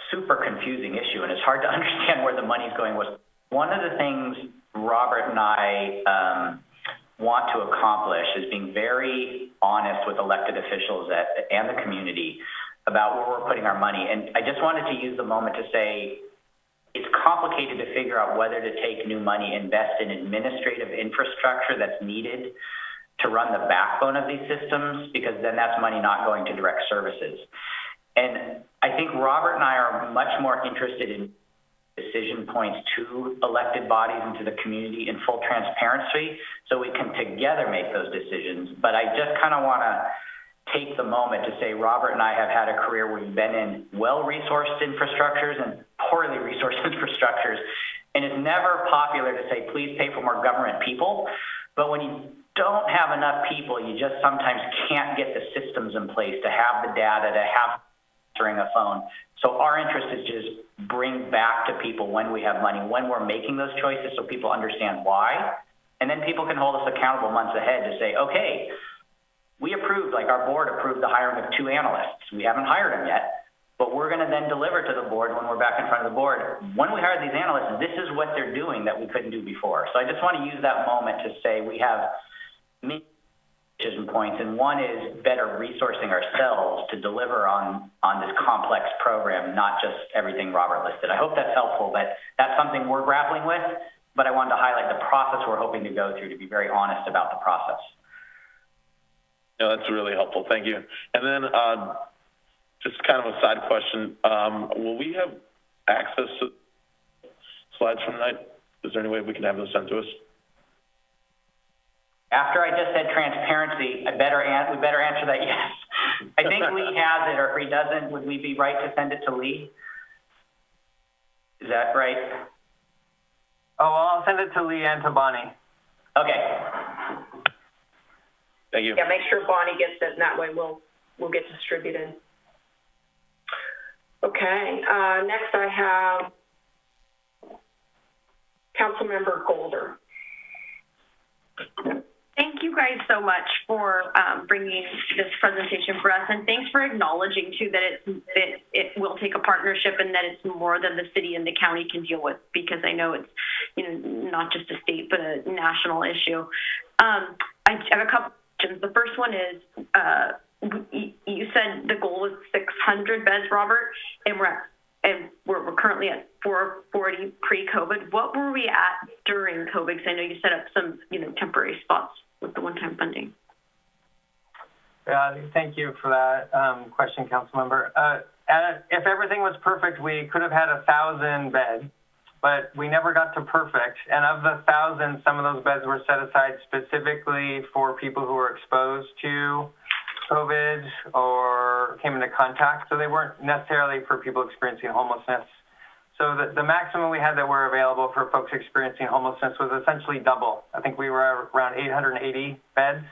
super confusing issue, and it's hard to understand where the money's going. Was one of the things Robert and I um, want to accomplish is being very honest with elected officials at, and the community about where we're putting our money. And I just wanted to use the moment to say it's complicated to figure out whether to take new money, invest in administrative infrastructure that's needed to run the backbone of these systems, because then that's money not going to direct services. And I think Robert and I are much more interested in decision points to elected bodies and to the community in full transparency so we can together make those decisions. But I just kind of want to take the moment to say Robert and I have had a career where we've been in well-resourced infrastructures and poorly resourced infrastructures. And it's never popular to say, please pay for more government people. But when you don't have enough people, you just sometimes can't get the systems in place to have the data, to have during a phone. So our interest is just bring back to people when we have money, when we're making those choices so people understand why. And then people can hold us accountable months ahead to say, okay, we approved, like our board approved the hiring of two analysts. We haven't hired them yet, but we're going to then deliver to the board when we're back in front of the board. When we hire these analysts, this is what they're doing that we couldn't do before. So I just want to use that moment to say we have many decision points, and one is better resourcing ourselves to deliver on, on this complex program, not just everything Robert listed. I hope that's helpful, but that's something we're grappling with, but I wanted to highlight the process we're hoping to go through to be very honest about the process. Yeah, that's really helpful. Thank you. And then uh, just kind of a side question. Um, will we have access to slides from tonight? Is there any way we can have those sent to us? After I just said transparency, I better we better answer that yes. I think Lee has it, or if he doesn't, would we be right to send it to Lee? Is that right? Oh, well, I'll send it to Lee and to Bonnie. Okay. Thank you. Yeah, make sure Bonnie gets it, and that way we'll, we'll get distributed. Okay, uh, next I have Councilmember Golder. Thank you guys so much for um, bringing this presentation for us, and thanks for acknowledging too that it, it it will take a partnership and that it's more than the city and the county can deal with because I know it's you know not just a state but a national issue. Um, I have a couple questions. The first one is uh, you said the goal was 600 beds, Robert, and we're at and we're, we're currently at 440 pre-COVID. What were we at during COVID? Because I know you set up some, you know, temporary spots with the one-time funding. Thank you for that um, question, Councilmember. Uh, if everything was perfect, we could have had a thousand beds, but we never got to perfect. And of the thousands, some of those beds were set aside specifically for people who were exposed to COVID or came into contact, so they weren't necessarily for people experiencing homelessness. So the, the maximum we had that were available for folks experiencing homelessness was essentially double. I think we were around 880 beds.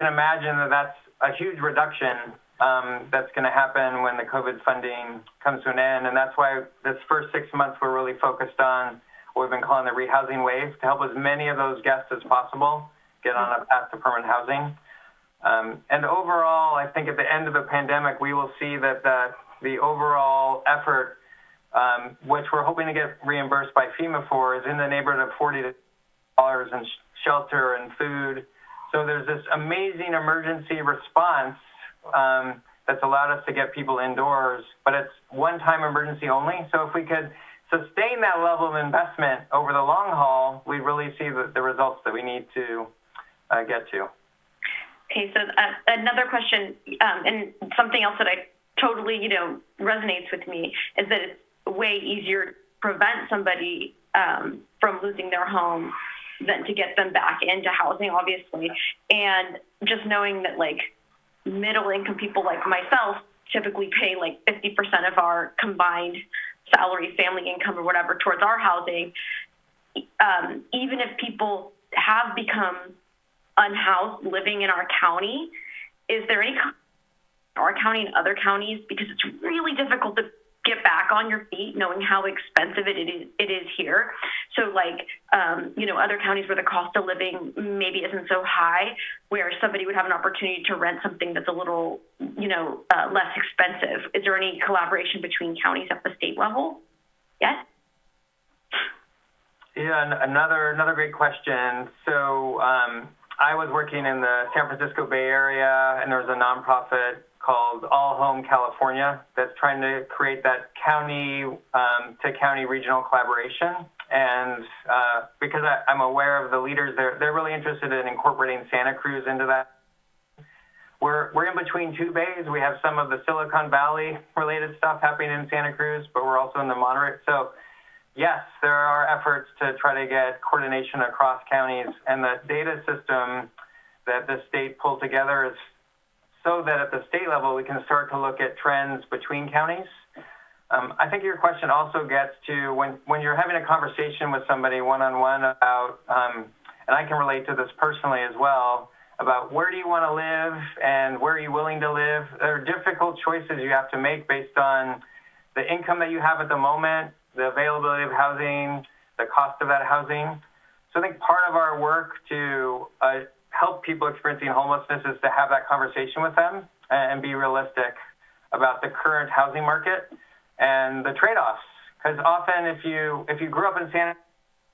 You can imagine that that's a huge reduction that's going to happen when the COVID funding comes to an end. And that's why this first six months we're really focused on what we've been calling the rehousing wave to help as many of those guests as possible get on a path to permanent housing. Um, and overall, I think at the end of the pandemic, we will see that the, the overall effort, um, which we're hoping to get reimbursed by FEMA for, is in the neighborhood of $40 in sh- shelter and food. So there's this amazing emergency response um, that's allowed us to get people indoors, but it's one-time emergency only. So if we could sustain that level of investment over the long haul, we really see the, the results that we need to uh, get to. Okay, so uh, another question, um, and something else that I totally, you know, resonates with me is that it's way easier to prevent somebody um, from losing their home than to get them back into housing, obviously. And just knowing that, like, middle income people like myself typically pay like 50% of our combined salary, family income, or whatever towards our housing. Um, even if people have become unhoused living in our county, is there any our county and other counties because it's really difficult to get back on your feet knowing how expensive it is it is here. So like um, you know other counties where the cost of living maybe isn't so high where somebody would have an opportunity to rent something that's a little you know uh, less expensive. Is there any collaboration between counties at the state level? Yes? Yeah another another great question. So um, I was working in the San Francisco Bay Area, and there was a nonprofit called All Home California that's trying to create that county um, to county regional collaboration. And uh, because I, I'm aware of the leaders, they're they're really interested in incorporating Santa Cruz into that. We're we're in between two bays. We have some of the Silicon Valley related stuff happening in Santa Cruz, but we're also in the Monterey. So yes, there are efforts to try to get coordination across counties, and the data system that the state pulled together is so that at the state level we can start to look at trends between counties. Um, I think your question also gets to when, when you're having a conversation with somebody one-on-one about, um, and I can relate to this personally as well, about where do you want to live and where are you willing to live. There are difficult choices you have to make based on the income that you have at the moment the availability of housing, the cost of that housing. So I think part of our work to uh, help people experiencing homelessness is to have that conversation with them and be realistic about the current housing market and the trade-offs. Because often, if you if you grew up in Santa,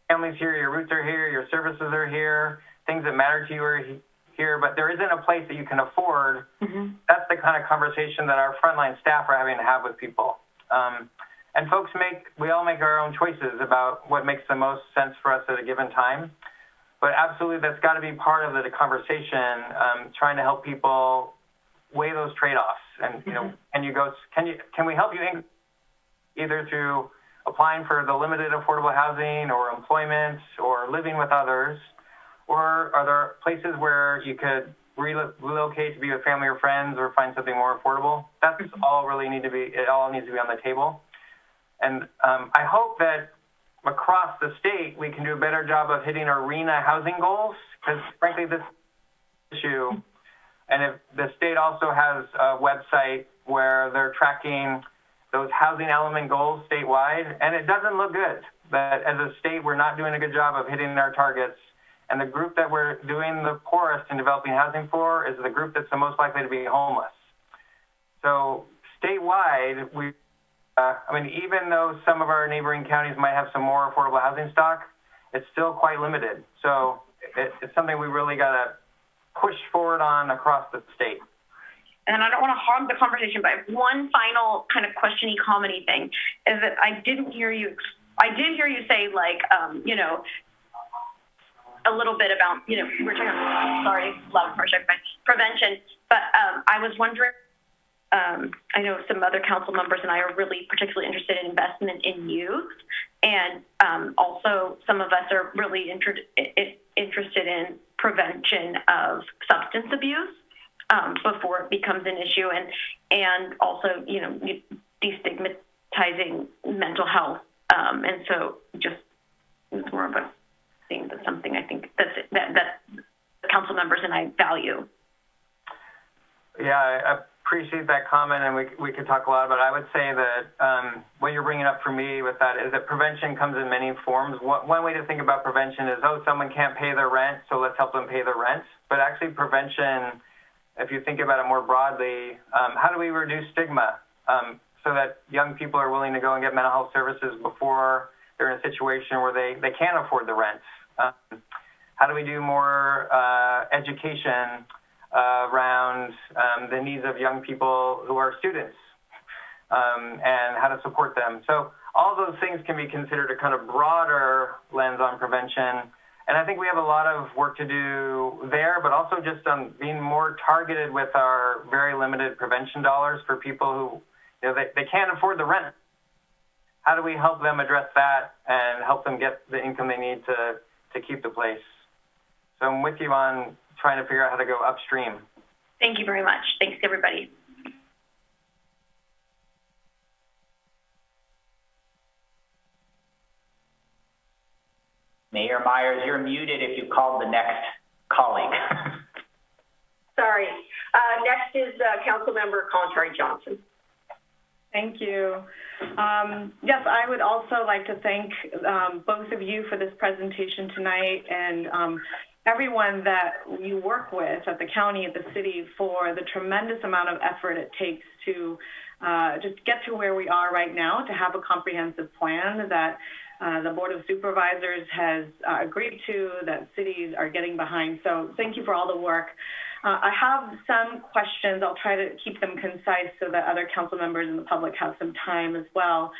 families here, your roots are here, your services are here, things that matter to you are here, but there isn't a place that you can afford. Mm-hmm. That's the kind of conversation that our frontline staff are having to have with people. Um, and folks make, we all make our own choices about what makes the most sense for us at a given time. But absolutely, that's got to be part of the conversation, um, trying to help people weigh those trade-offs. And, you know, mm-hmm. can you go, can you, can we help you in, either through applying for the limited affordable housing or employment or living with others? Or are there places where you could relocate to be with family or friends or find something more affordable? That's mm-hmm. all really need to be, it all needs to be on the table. And um, I hope that across the state, we can do a better job of hitting our RHNA housing goals, because frankly, this issue, and if the state also has a website where they're tracking those housing element goals statewide, and it doesn't look good. That as a state, we're not doing a good job of hitting our targets. And the group that we're doing the poorest in developing housing for is the group that's the most likely to be homeless. So statewide, we I mean, even though some of our neighboring counties might have some more affordable housing stock, it's still quite limited. So it, it's something we really got to push forward on across the state. And I don't want to hog the conversation, but one final kind of questiony comedy thing is that I didn't hear you. I did hear you say like, um, you know, a little bit about, you know, we're talking about, sorry, loud project, prevention, but um, I was wondering um, I know some other council members and I are really particularly interested in investment in youth. And um, also, some of us are really inter- interested in prevention of substance abuse um, before it becomes an issue, and and also, you know, destigmatizing mental health. Um, and so, just it's more of a thing that's something I think that's that that council members and I value. Yeah, I appreciate that comment, and we, we could talk a lot about it. I would say that um, what you're bringing up for me with that is that prevention comes in many forms. One, one way to think about prevention is, oh, someone can't pay their rent, so let's help them pay their rent. But actually, prevention, if you think about it more broadly, um, how do we reduce stigma um, so that young people are willing to go and get mental health services before they're in a situation where they, they can't afford the rent? Um, how do we do more uh, education uh, around um, the needs of young people who are students um, and how to support them? So all those things can be considered a kind of broader lens on prevention. And I think we have a lot of work to do there, but also just on being more targeted with our very limited prevention dollars for people who, you know, they, they can't afford the rent. How do we help them address that and help them get the income they need to, to keep the place? So I'm with you on trying to figure out how to go upstream. Thank you very much. Thanks, everybody. Mayor Meyers, you're muted if you called the next colleague. Sorry. Uh, next is uh, Councilmember Kalantari-Johnson. Thank you. Um, yes, I would also like to thank um, both of you for this presentation tonight and um, everyone that you work with at the county, at the city, for the tremendous amount of effort it takes to uh, just get to where we are right now, to have a comprehensive plan that uh, the Board of Supervisors has uh, agreed to, that cities are getting behind. So thank you for all the work. Uh, I have some questions. I'll try to keep them concise so that other council members and the public have some time as well.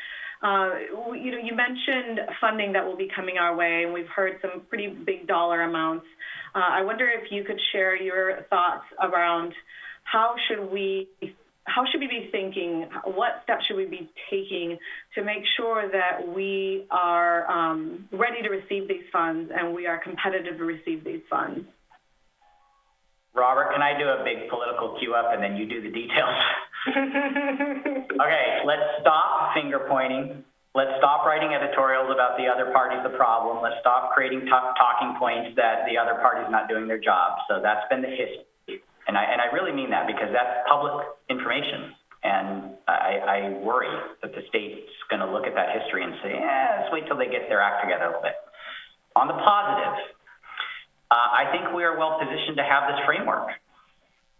Uh, you know, you mentioned funding that will be coming our way, and we've heard some pretty big dollar amounts. Uh, I wonder if you could share your thoughts around how should we how should we be thinking? What steps should we be taking to make sure that we are um, ready to receive these funds and we are competitive to receive these funds? Robert, can I do a big political cue up and then you do the details? okay, let's stop finger pointing. Let's stop writing editorials about the other party's the problem. Let's stop creating talking points that the other party's not doing their job. So that's been the history. And I, and I really mean that because that's public information. And I, I worry that the state's going to look at that history and say, eh, let's wait till they get their act together a little bit. On the positive, uh, I think we are well positioned to have this framework.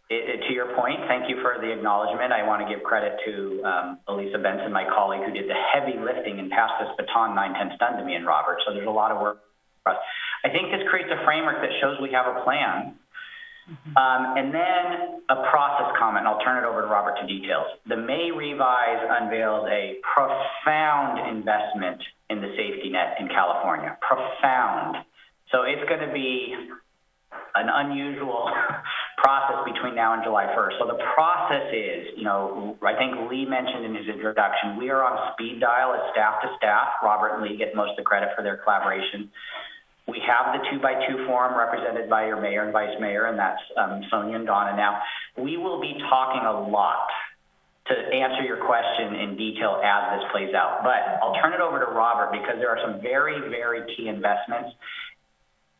It, it, to your point, thank you for the acknowledgement. I want to give credit to um, Elissa Benson, my colleague, who did the heavy lifting and passed this baton nine tenths done to me and Robert. So there's a lot of work for us. I think this creates a framework that shows we have a plan um, and then a process comment, I'll turn it over to Robert to details. The May revise unveils a profound investment in the safety net in California. Profound. So it's going to be an unusual process between now and July 1st. So the process is, you know, I think Lee mentioned in his introduction, we are on speed dial as staff to staff. Robert and Lee get most of the credit for their collaboration. We have the two by two forum represented by your mayor and vice mayor, and that's um, Sonia and Donna. Now, we will be talking a lot to answer your question in detail as this plays out. But I'll turn it over to Robert because there are some very, very key investments.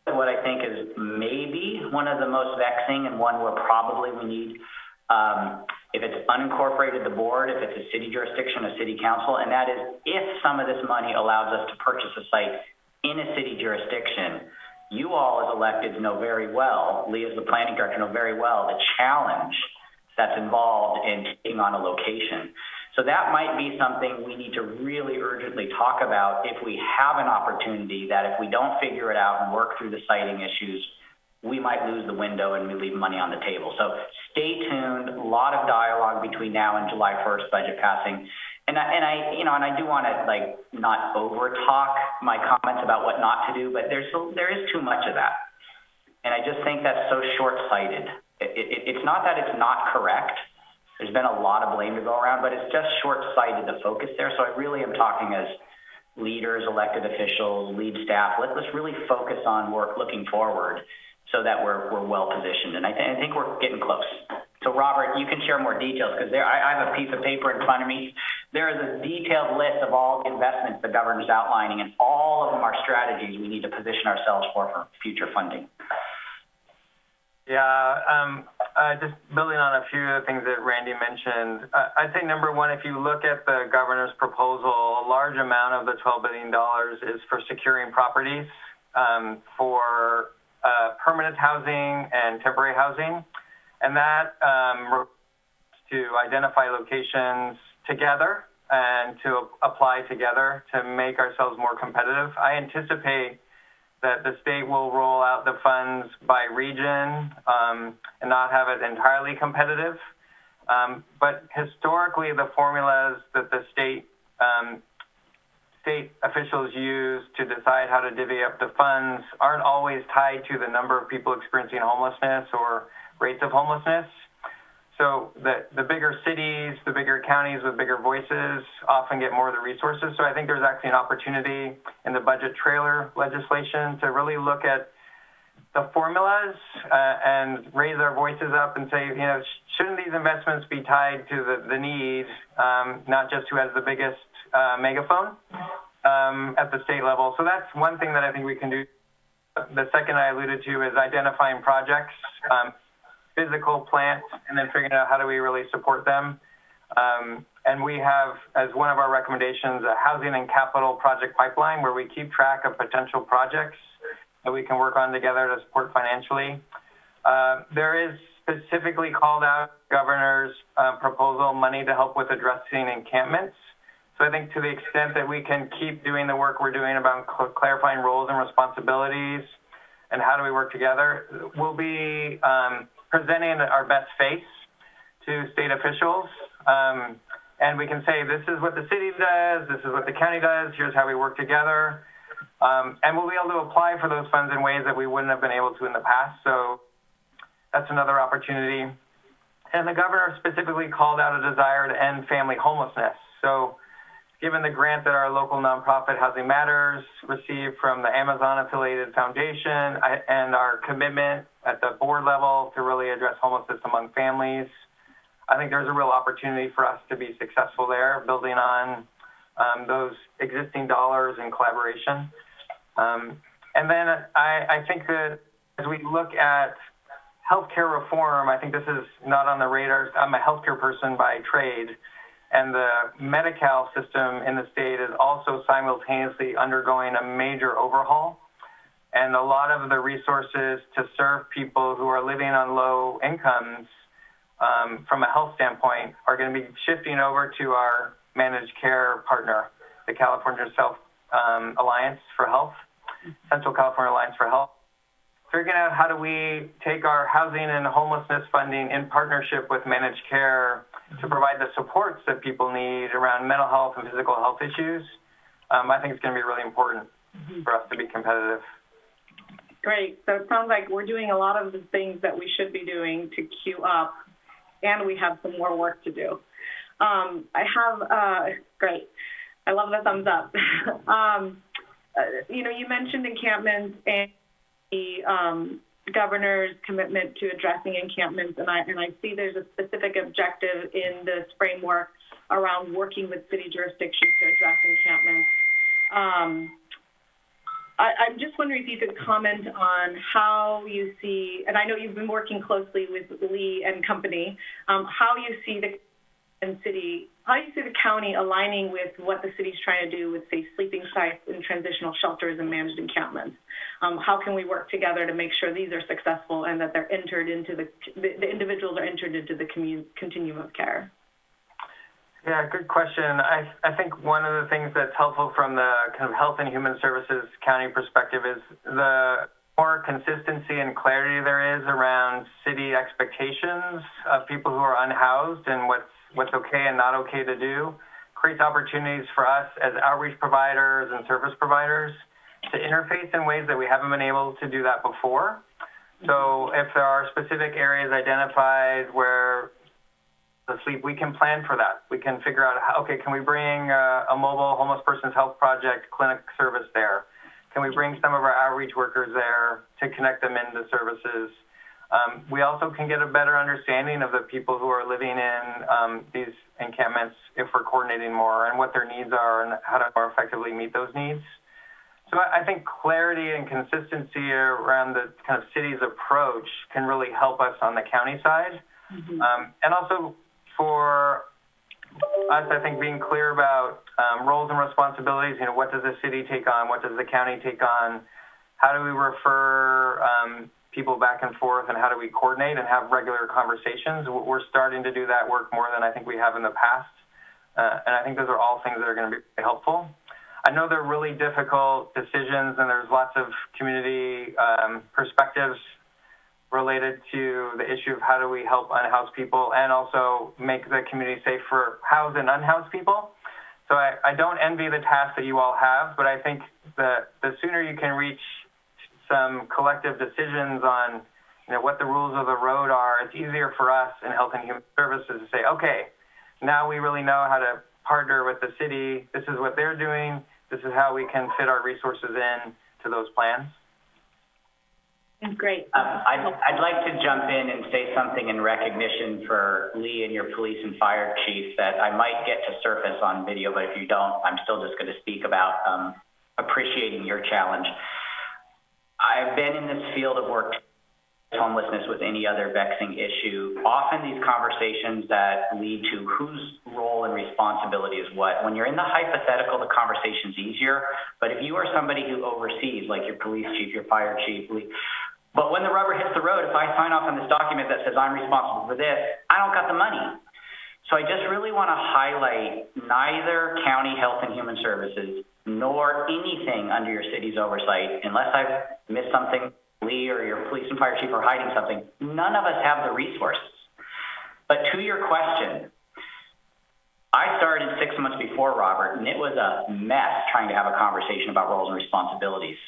What I think is maybe one of the most vexing and one where probably we need, um, if it's unincorporated the board, if it's a city jurisdiction, a city council, and that is if some of this money allows us to purchase a site in a city jurisdiction, you all as electeds know very well, Lee as the planning director know very well, the challenge that's involved in taking on a location. So that might be something we need to really urgently talk about if we have an opportunity that if we don't figure it out and work through the siting issues, we might lose the window and we leave money on the table. So stay tuned, a lot of dialogue between now and July 1st budget passing. And I, and I, you know, and I do want to like not over talk my comments about what not to do, but there's there is too much of that, and I just think that's so short-sighted. It, it, it's not that it's not correct. There's been a lot of blame to go around, but it's just short-sighted to focus there. So I really am talking as leaders, elected officials, lead staff. Let, let's really focus on work looking forward, so that we're we're well positioned. And I, th- I think we're getting close. So Robert, you can share more details because there I, I have a piece of paper in front of me there is a detailed list of all the investments the governor's outlining, and all of them are strategies we need to position ourselves for for future funding. Yeah, um, just building on a few of the things that Randy mentioned, uh, I'd say number one, if you look at the governor's proposal, a large amount of the $12 billion is for securing properties um, for uh, permanent housing and temporary housing. And that um, to identify locations together and to apply together to make ourselves more competitive. I anticipate that the state will roll out the funds by region um, and not have it entirely competitive. Um, but historically, the formulas that the state um, state officials use to decide how to divvy up the funds aren't always tied to the number of people experiencing homelessness or rates of homelessness. So the, the bigger cities, the bigger counties with bigger voices often get more of the resources. So I think there's actually an opportunity in the budget trailer legislation to really look at the formulas uh, and raise our voices up and say, you know, shouldn't these investments be tied to the, the need, um, not just who has the biggest uh, megaphone um, at the state level. So that's one thing that I think we can do. The second I alluded to is identifying projects. Um, physical plants and then figuring out how do we really support them. Um, and we have, as one of our recommendations, a housing and capital project pipeline where we keep track of potential projects that we can work on together to support financially. Uh, there is specifically called out governor's uh, proposal money to help with addressing encampments. So I think to the extent that we can keep doing the work we're doing about cl clarifying roles and responsibilities and how do we work together, we'll be um, presenting our best face to state officials. Um, and we can say, this is what the city does, this is what the county does, here's how we work together. Um, and we'll be able to apply for those funds in ways that we wouldn't have been able to in the past. So that's another opportunity. And the governor specifically called out a desire to end family homelessness. So given the grant that our local nonprofit Housing Matters received from the Amazon affiliated foundation and our commitment at the board level to really address homelessness among families. I think there's a real opportunity for us to be successful there, building on um, those existing dollars in collaboration. Um, and then I, I think that as we look at healthcare reform, I think this is not on the radar. I'm a healthcare person by trade, and the Medi-Cal system in the state is also simultaneously undergoing a major overhaul and a lot of the resources to serve people who are living on low incomes um, from a health standpoint are going to be shifting over to our managed care partner, the California Self um, Alliance for Health, Central California Alliance for Health. Figuring out how do we take our housing and homelessness funding in partnership with managed care to provide the supports that people need around mental health and physical health issues. Um, I think it's going to be really important mm-hmm. for us to be competitive. Great. So it sounds like we're doing a lot of the things that we should be doing to queue up, and we have some more work to do. Um, I have, uh, great. I love the thumbs up. um, uh, you know, you mentioned encampments and the um, governor's commitment to addressing encampments, and I, and I see there's a specific objective in this framework around working with city jurisdictions to address encampments. I'm just wondering if you could comment on how you see, and I know you've been working closely with Lee and company, um, how you see the city, how you see the county aligning with what the city's trying to do with, say, sleeping sites and transitional shelters and managed encampments. Um, how can we work together to make sure these are successful and that they're entered into the, the, the individuals are entered into the commun, continuum of care? Yeah, good question. I, I think one of the things that's helpful from the kind of health and human services county perspective is the more consistency and clarity there is around city expectations of people who are unhoused and what's what's okay and not okay to do creates opportunities for us as outreach providers and service providers to interface in ways that we haven't been able to do that before. So if there are specific areas identified where the sleep, we can plan for that. We can figure out, how, okay, can we bring a, a mobile homeless person's health project clinic service there? Can we bring some of our outreach workers there to connect them into services? Um, we also can get a better understanding of the people who are living in um, these encampments if we're coordinating more and what their needs are and how to more effectively meet those needs. So I I think clarity and consistency around the kind of city's approach can really help us on the county side. Um, and also for us, I think being clear about um, roles and responsibilities, you know, what does the city take on? What does the county take on? How do we refer um, people back and forth and how do we coordinate and have regular conversations? We're starting to do that work more than I think we have in the past. Uh, and I think those are all things that are going to be helpful. I know they're really difficult decisions and there's lots of community um, perspectives related to the issue of how do we help unhoused people and also make the community safe for housed and unhoused people. So I, I don't envy the task that you all have, but I think the, the sooner you can reach some collective decisions on you know, what the rules of the road are, it's easier for us in Health and Human Services to say, okay, now we really know how to partner with the city. This is what they're doing. This is how we can fit our resources in to those plans. Great. Um, I'd, I'd like to jump in and say something in recognition for Lee and your police and fire chief that I might get to surface on video, but if you don't, I'm still just going to speak about um, appreciating your challenge. I've been in this field of work homelessness with any other vexing issue. Often these conversations that lead to whose role and responsibility is what. When you're in the hypothetical, the conversation's easier. But if you are somebody who oversees, like your police chief, your fire chief, Lee, but when the rubber hits the road, if I sign off on this document that says I'm responsible for this, I don't got the money. So I just really want to highlight neither county health and human services nor anything under your city's oversight, unless I've missed something, Lee or your police and fire chief are hiding something, none of us have the resources. But to your question, I started six months before Robert, and it was a mess trying to have a conversation about roles and responsibilities.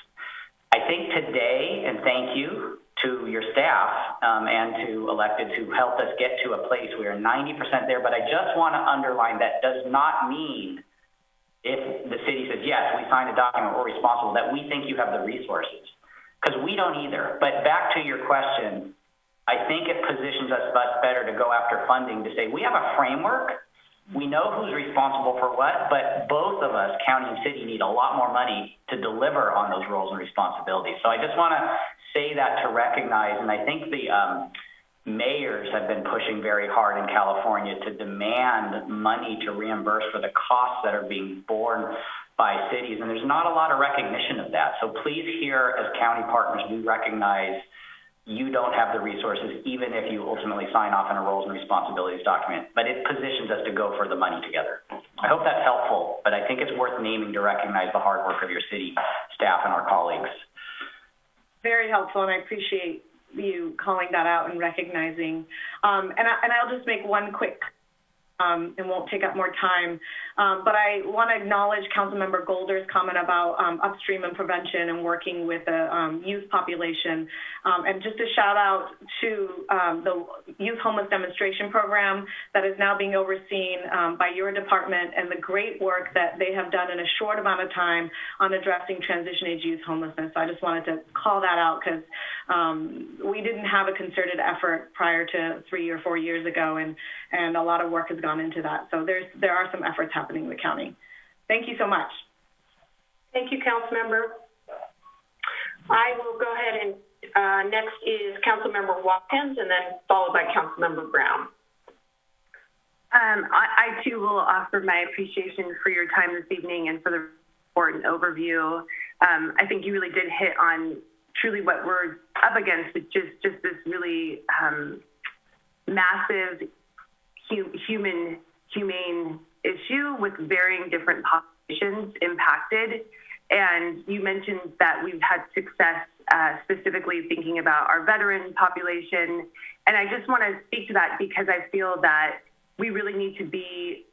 I think today, and thank you to your staff um, and to electeds who helped us get to a place where we are 90% there, but I just want to underline that does not mean if the city says, yes, we signed a document, we're responsible, that we think you have the resources. Because we don't either. But back to your question, I think it positions us better to go after funding to say, we have a framework, we know who's responsible for what, but both of us, county and city, need a lot more money to deliver on those roles and responsibilities. So I just want to say that to recognize, and I think the um, mayors have been pushing very hard in California to demand money to reimburse for the costs that are being borne by cities, and there's not a lot of recognition of that. So please here, as county partners, we recognize you don't have the resources, even if you ultimately sign off on a roles and responsibilities document. But it positions us to go for the money together. I hope that's helpful, but I think it's worth naming to recognize the hard work of your city staff and our colleagues. Very helpful, and I appreciate you calling that out and recognizing. Um, and, I, and I'll just make one quick um, and won't take up more time. Um, but I want to acknowledge Councilmember Golder's comment about um, upstream and prevention and working with the um, youth population. Um, and just a shout out to um, the Youth Homeless Demonstration Program that is now being overseen by your department and the great work that they have done in a short amount of time on addressing transition age youth homelessness. So I just wanted to call that out because um, we didn't have a concerted effort prior to three or four years ago, and, and a lot of work has gone into that. So there's, there are some efforts happening in the county. Thank you so much. Thank you, Councilmember. I will go ahead and, uh, next is Councilmember Watkins and then followed by Councilmember Brown. Um, I, I too will offer my appreciation for your time this evening and for the report and overview. Um, I think you really did hit on truly what we're up against, is just this really um, massive hu- human humane issue with varying different populations impacted. And you mentioned that we've had success uh, specifically thinking about our veteran population. And I just want to speak to that because I feel that we really need to be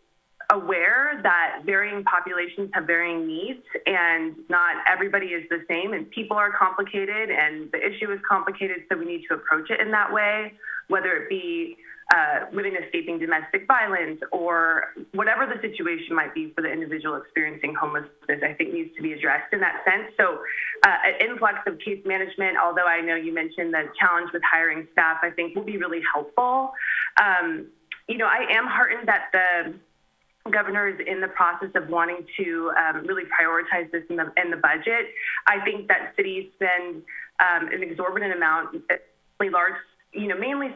aware that varying populations have varying needs and not everybody is the same and people are complicated and the issue is complicated so we need to approach it in that way whether it be uh, women escaping domestic violence or whatever the situation might be for the individual experiencing homelessness, I think needs to be addressed in that sense. So, uh, an influx of case management, although I know you mentioned the challenge with hiring staff, I think will be really helpful. Um, you know, I am heartened that the governor is in the process of wanting to um, really prioritize this in the, in the budget. I think that cities spend um, an exorbitant amount, really large, you know, mainly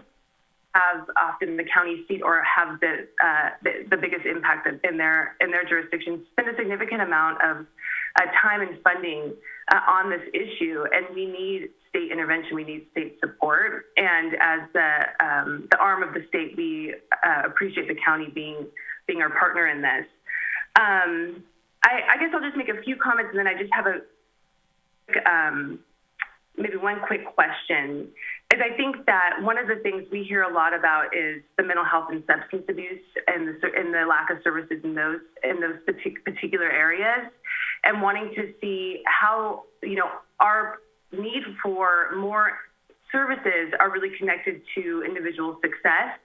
have often the county seat or have the, uh, the, the biggest impact in their in their jurisdiction spend a significant amount of uh, time and funding uh, on this issue, and we need state intervention. We need state support, and as the um, the arm of the state, we uh, appreciate the county being being our partner in this. Um, I, I, guess I'll just make a few comments, and then I just have a um, maybe one quick question is I think that one of the things we hear a lot about is the mental health and substance abuse and the, and the lack of services in those in those particular areas, and wanting to see how you know our need for more services are really connected to individual success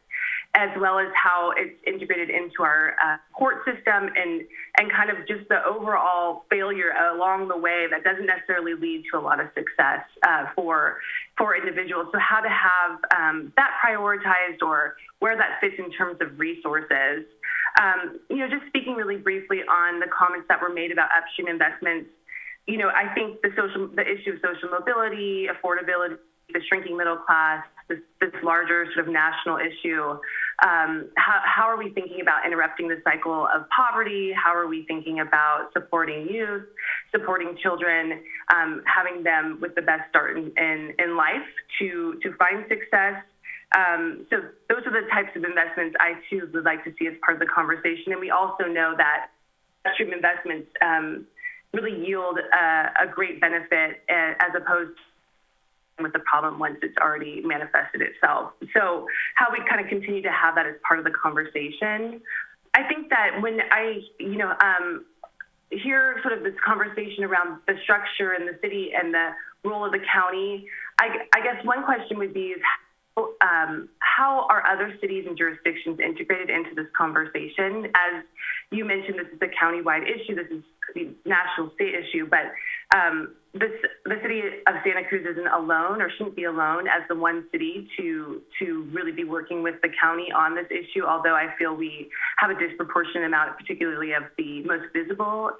as well as how it's integrated into our uh, court system and and kind of just the overall failure along the way that doesn't necessarily lead to a lot of success uh, for for individuals. So how to have um, that prioritized or where that fits in terms of resources. Um, you know, just speaking really briefly on the comments that were made about upstream investments. You know, I think the social the issue of social mobility, affordability, the shrinking middle class, this, this larger sort of national issue um, how, how are we thinking about interrupting the cycle of poverty? How are we thinking about supporting youth, supporting children, um, having them with the best start in, in, in life to, to find success? Um, so those are the types of investments I too would like to see as part of the conversation. And we also know that upstream investments um, really yield a, a great benefit uh, as opposed to with the problem once it's already manifested itself. So how we kind of continue to have that as part of the conversation. I think that when I, you know, um, hear sort of this conversation around the structure and the city and the role of the county, I, I guess one question would be is how, um, how are other cities and jurisdictions integrated into this conversation? As you mentioned, this is a county-wide issue. This is a national state issue, but um, this, the city of Santa Cruz isn't alone or shouldn't be alone as the one city to to really be working with the county on this issue. Although I feel we have a disproportionate amount, particularly of the most visible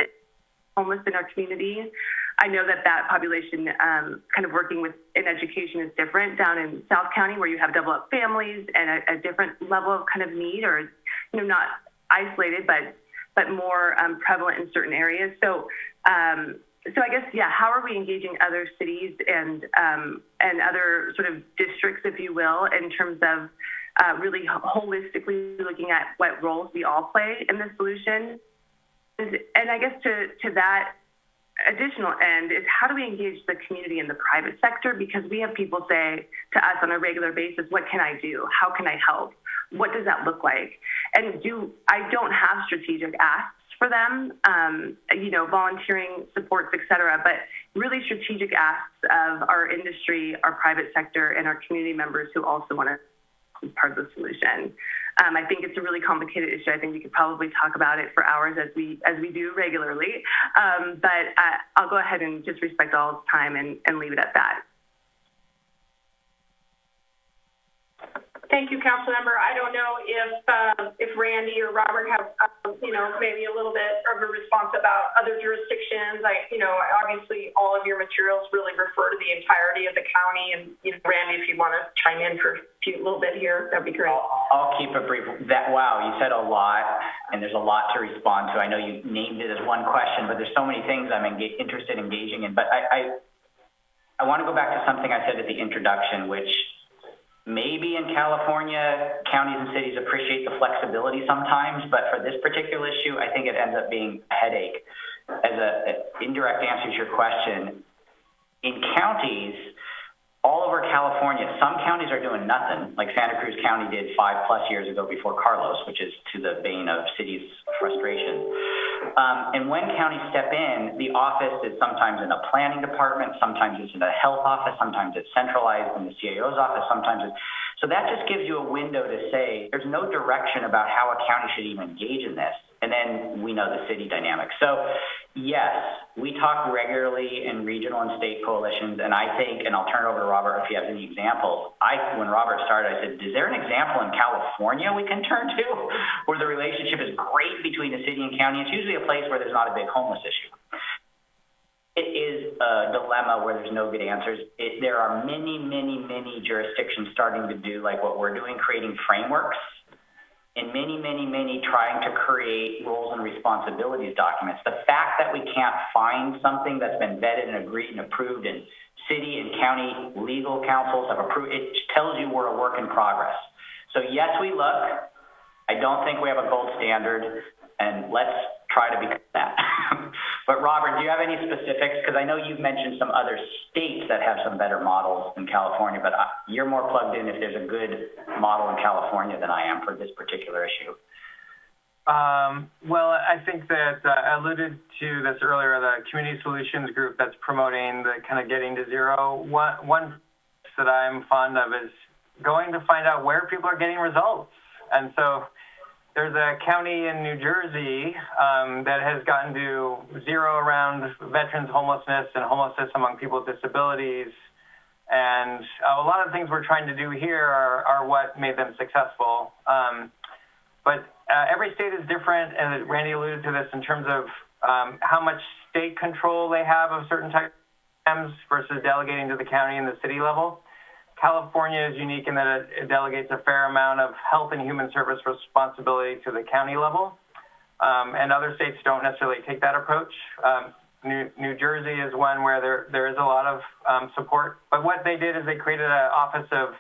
homeless in our community. I know that that population, um, kind of working with in education, is different down in South County, where you have double up families and a, a different level of kind of need, or you know, not isolated, but but more um, prevalent in certain areas. So. Um, so I guess yeah, how are we engaging other cities and um, and other sort of districts, if you will, in terms of uh, really holistically looking at what roles we all play in the solution? And, and I guess to to that additional end is how do we engage the community and the private sector because we have people say to us on a regular basis, what can I do? How can I help? What does that look like? And do I don't have strategic asks for them, um, you know, volunteering supports, et cetera, but really strategic asks of our industry, our private sector, and our community members who also want to be part of the solution. Um, I think it's a really complicated issue. I think we could probably talk about it for hours as we as we do regularly. Um, but uh, I'll go ahead and just respect all time and, and leave it at that. Thank you, Councilmember. I don't know if uh, if Randy or Robert have, uh, you know, maybe a little bit of a response about other jurisdictions. I, you know, obviously all of your materials really refer to the entirety of the county. And you know, Randy, if you want to chime in for a few, little bit here, that'd be great. I'll, I'll keep it brief. That wow, you said a lot, and there's a lot to respond to. I know you named it as one question, but there's so many things I'm interested in engaging in. But I, I, I want to go back to something I said at the introduction, which Maybe in California, counties and cities appreciate the flexibility sometimes, but for this particular issue, I think it ends up being a headache. As an indirect answer to your question, in counties, all over California, some counties are doing nothing, like Santa Cruz County did five plus years ago before Carlos, which is to the vein of cities' frustration. Um, and when counties step in, the office is sometimes in a planning department, sometimes it's in a health office, sometimes it's centralized in the CAO's office, sometimes it's. So that just gives you a window to say there's no direction about how a county should even engage in this. And then we know the city dynamics. So Yes, we talk regularly in regional and state coalitions, and I think, and I'll turn it over to Robert if he has any examples. I, when Robert started, I said, is there an example in California we can turn to where the relationship is great between the city and county? It's usually a place where there's not a big homeless issue. It is a dilemma where there's no good answers. It, there are many, many, many jurisdictions starting to do like what we're doing, creating frameworks and many, many, many trying to create roles and responsibilities documents. The fact that we can't find something that's been vetted and agreed and approved and city and county legal councils have approved, it tells you we're a work in progress. So yes, we look. I don't think we have a gold standard, and let's try to become that. but Robert, do you have any specifics? Because I know you've mentioned some other states that have some better models than California, but uh, you're more plugged in if there's a good model in California than I am for this particular issue. Um, well, I think that uh, I alluded to this earlier, the Community Solutions Group that's promoting the kind of getting to zero. One, one that I'm fond of is going to find out where people are getting results. And so there's a county in New Jersey um, that has gotten to zero around veterans homelessness and homelessness among people with disabilities. And uh, a lot of things we're trying to do here are, are what made them successful. Um, but uh, every state is different, and Randy alluded to this in terms of um, how much state control they have of certain types versus delegating to the county and the city level. California is unique in that it, delegates a fair amount of health and human service responsibility to the county level, um, and other states don't necessarily take that approach. Um, New, New, Jersey is one where there, there is a lot of um, support, but what they did is they created an Office of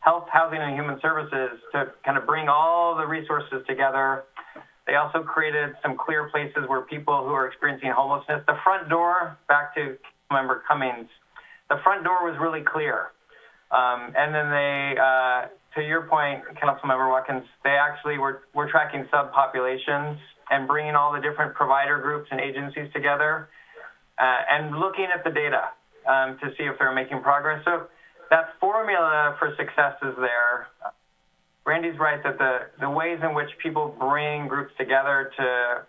Health, Housing, and Human Services to kind of bring all the resources together. They also created some clear places where people who are experiencing homelessness, the front door, back to member Cummings, the front door was really clear um, and then they, uh, to your point, Councilmember Watkins, they actually were, were tracking subpopulations and bringing all the different provider groups and agencies together uh, and looking at the data um, to see if they're making progress. So that formula for success is there. Randy's right that the, the ways in which people bring groups together to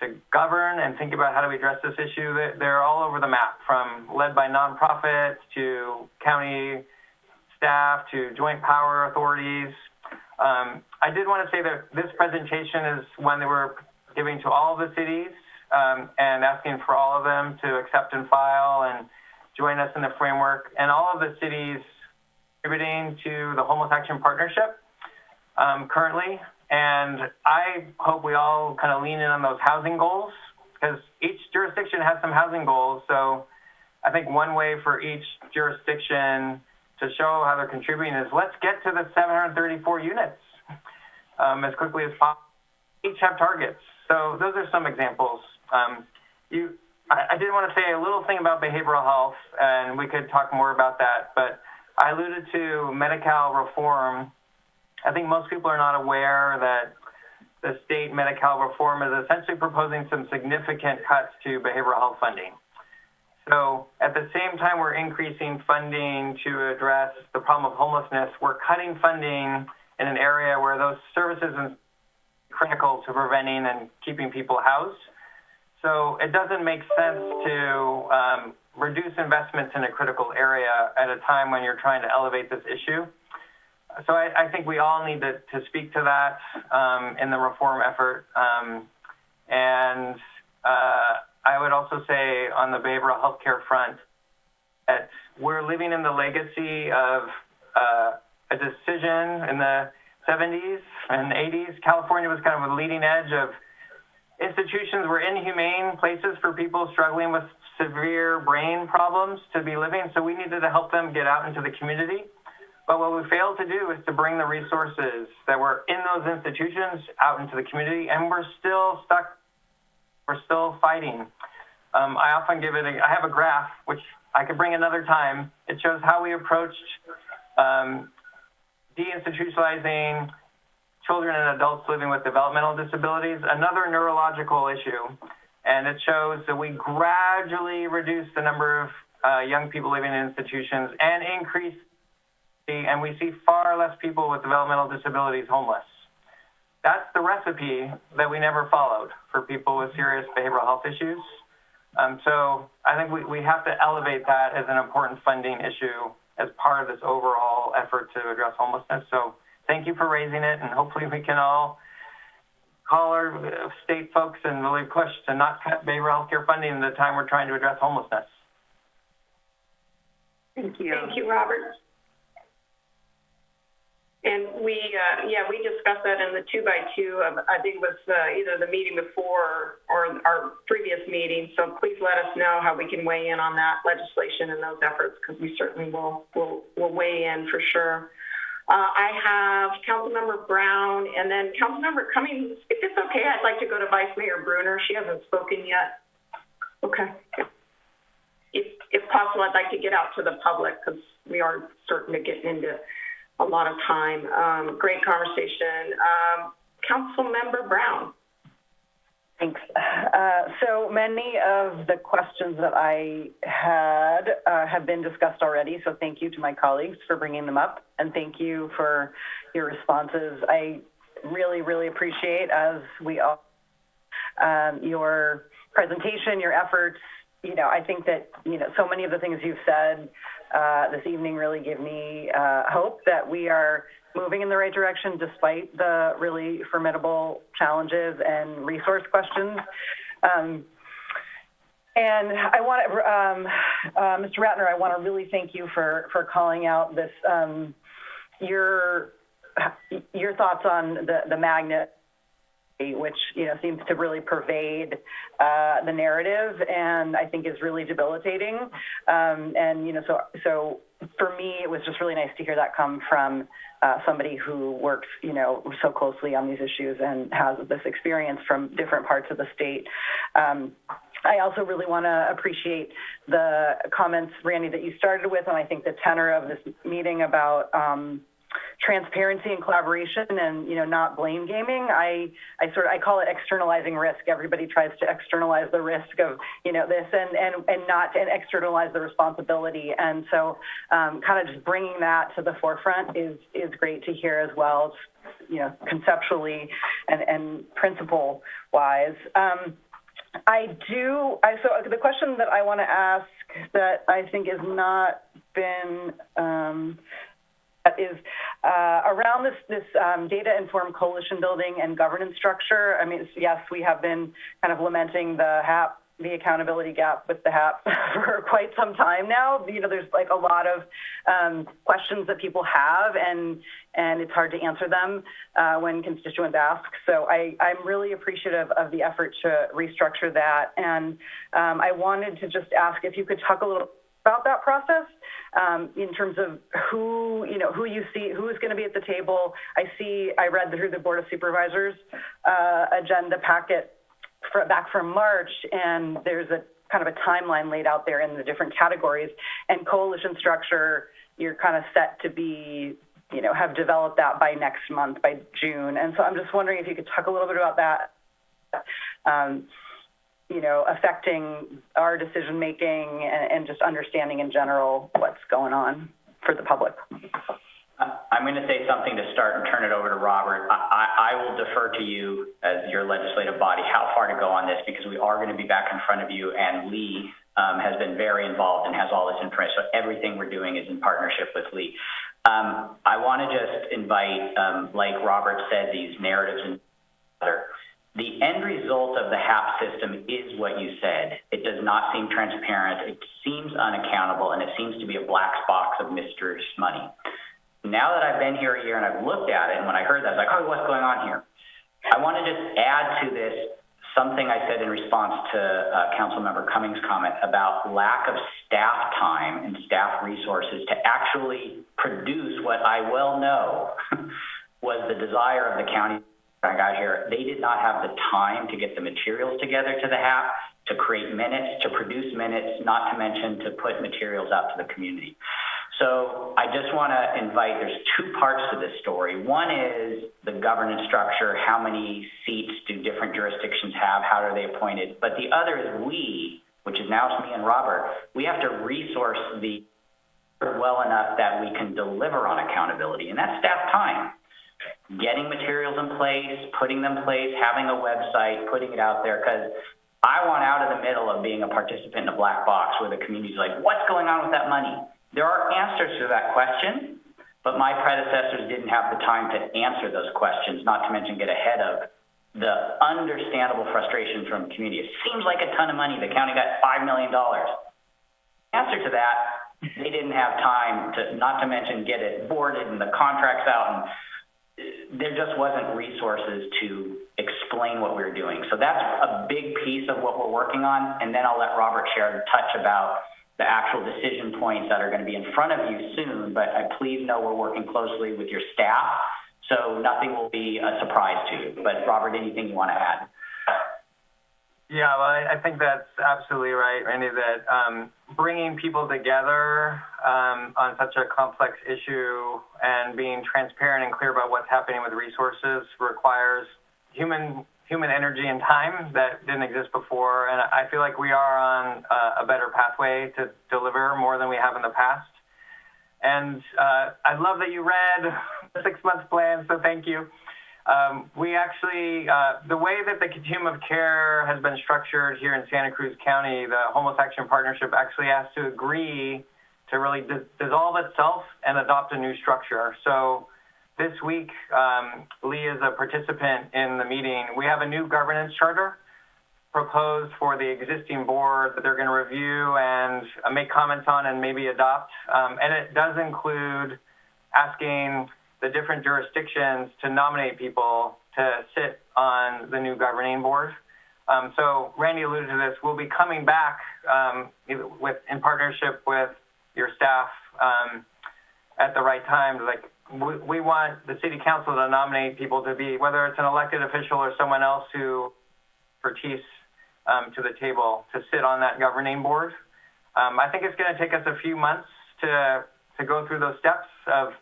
to govern and think about how do we address this issue, they're all over the map, from led by nonprofits to county staff to joint power authorities. Um, I did want to say that this presentation is one that we're giving to all the cities um, and asking for all of them to accept and file and join us in the framework. And all of the cities contributing to the Homeless Action Partnership um, currently. And I hope we all kind of lean in on those housing goals because each jurisdiction has some housing goals. So I think one way for each jurisdiction to show how they're contributing is let's get to the 734 units um, as quickly as possible. Each have targets. So those are some examples. Um, you, I, I did want to say a little thing about behavioral health, and we could talk more about that, but I alluded to Medi-Cal reform. I think most people are not aware that the state Medi-Cal reform is essentially proposing some significant cuts to behavioral health funding. So at the same time we're increasing funding to address the problem of homelessness, we're cutting funding in an area where those services are critical to preventing and keeping people housed. So it doesn't make sense to um, reduce investments in a critical area at a time when you're trying to elevate this issue. So I, I think we all need to, to speak to that um, in the reform effort. Um, and uh, I would also say on the behavioral healthcare front that we're living in the legacy of uh, a decision in the 70s and 80s. California was kind of a leading edge of institutions were inhumane places for people struggling with severe brain problems to be living, so we needed to help them get out into the community. But what we failed to do is to bring the resources that were in those institutions out into the community, and we're still stuck we're still fighting. Um, I often give it, a, I have a graph, which I could bring another time. It shows how we approached um, deinstitutionalizing children and adults living with developmental disabilities, another neurological issue. And it shows that we gradually reduce the number of uh, young people living in institutions and increase, the, and we see far less people with developmental disabilities homeless. That's the recipe that we never followed for people with serious behavioral health issues. Um, so I think we, we have to elevate that as an important funding issue as part of this overall effort to address homelessness. So thank you for raising it, and hopefully we can all call our uh, state folks and really push to not cut behavioral health care funding at the time we're trying to address homelessness. Thank you. Thank you, Robert. And we, uh, yeah, we discussed that in the two by two of, I think it was, uh, either the meeting before or our previous meeting. So please let us know how we can weigh in on that legislation and those efforts, because we certainly will, will, will weigh in for sure. Uh, I have Councilmember Brown and then Councilmember Cummings. If it's okay, I'd like to go to Vice Mayor Brunner. She hasn't spoken yet. Okay. If, if possible, I'd like to get out to the public because we are starting to get into a lot of time. Um, great conversation. Um, Councilmember Brown. Thanks. Uh, so many of the questions that I had uh, have been discussed already, so thank you to my colleagues for bringing them up, and thank you for your responses. I really, really appreciate, as we all, um, your presentation, your efforts. You know, I think that, you know, so many of the things you've said uh, this evening really give me uh, hope that we are moving in the right direction despite the really formidable challenges and resource questions. Um, and I want um, uh, Mr. Ratner, I want to really thank you for, for calling out this, um, your, your thoughts on the, the magnet which you know seems to really pervade uh, the narrative, and I think is really debilitating. Um, and you know, so so for me, it was just really nice to hear that come from uh, somebody who works you know so closely on these issues and has this experience from different parts of the state. Um, I also really want to appreciate the comments, Randy, that you started with, and I think the tenor of this meeting about. Um, transparency and collaboration and you know not blame gaming. I i sort of i call it externalizing risk. Everybody tries to externalize the risk of you know this and and and not and externalize the responsibility. And so um, kind of just bringing that to the forefront is is great to hear as well you know conceptually and and principle wise um, I do. I so the question that I want to ask that I think has not been um, is uh, around this, this um, data-informed coalition building and governance structure. I mean, yes, we have been kind of lamenting the HAP, the accountability gap with the HAP for quite some time now. You know, there's like a lot of um, questions that people have, and and it's hard to answer them uh, when constituents ask. So I, I'm really appreciative of the effort to restructure that, and um, I wanted to just ask if you could talk a little about that process um, in terms of who you know who you see who is going to be at the table. I see I read through the Board of Supervisors uh, agenda packet for, back from March, and there's a kind of a timeline laid out there in the different categories. And coalition structure, you're kind of set to be you know have developed that by next month by June. And so I'm just wondering if you could talk a little bit about that. Um, you know, affecting our decision making and, and just understanding in general what's going on for the public. I'm going to say something to start and turn it over to Robert. I, I, will defer to you as your legislative body how far to go on this because we are going to be back in front of you and Lee um, has been very involved and has all this information. So everything we're doing is in partnership with Lee. Um, I want to just invite, um, like Robert said, these narratives and other the end result of the HAP system is what you said. It does not seem transparent. It seems unaccountable, and it seems to be a black box of misuse money. Now that I've been here a year and I've looked at it, and when I heard that, I was like, oh, what's going on here? I want to just add to this something I said in response to uh, Councilmember Cummings' comment about lack of staff time and staff resources to actually produce what I well know was the desire of the county I got here, they did not have the time to get the materials together to the HAP, to create minutes, to produce minutes, not to mention to put materials out to the community. So I just want to invite, there's two parts to this story. One is the governance structure, how many seats do different jurisdictions have, how are they appointed? But the other is we, which is now me and Robert, we have to resource the well enough that we can deliver on accountability, and that's staff time getting materials in place, putting them in place, having a website, putting it out there, because I want out of the middle of being a participant in a black box where the community's like, what's going on with that money? There are answers to that question, but my predecessors didn't have the time to answer those questions, not to mention get ahead of the understandable frustration from community. It seems like a ton of money. The county got $5 million. Answer to that, they didn't have time to, not to mention get it boarded and the contracts out and there just wasn't resources to explain what we were doing. So that's a big piece of what we're working on. And then I'll let Robert share a touch about the actual decision points that are going to be in front of you soon. But I please know we're working closely with your staff. So nothing will be a surprise to you. But Robert, anything you want to add? Yeah, well, I, think that's absolutely right, Randy, that um, bringing people together um, on such a complex issue and being transparent and clear about what's happening with resources requires human human energy and time that didn't exist before. And I feel like we are on a, better pathway to deliver more than we have in the past. And uh, I love that you read the six month plan, so thank you. Um, we actually, uh, the way that the continuum of care has been structured here in Santa Cruz County, the Homeless Action Partnership actually has to agree to really dis- dissolve itself and adopt a new structure. So this week, um, Lee is a participant in the meeting. We have a new governance charter proposed for the existing board that they're going to review and uh, make comments on and maybe adopt. Um, and it does include asking the different jurisdictions to nominate people to sit on the new governing board. Um, so Randy alluded to this. We'll be coming back um, with in partnership with your staff um, at the right time. Like we, we want the city council to nominate people to be, whether it's an elected official or someone else who expertise um, to the table to sit on that governing board. Um, I think it's going to take us a few months to to go through those steps of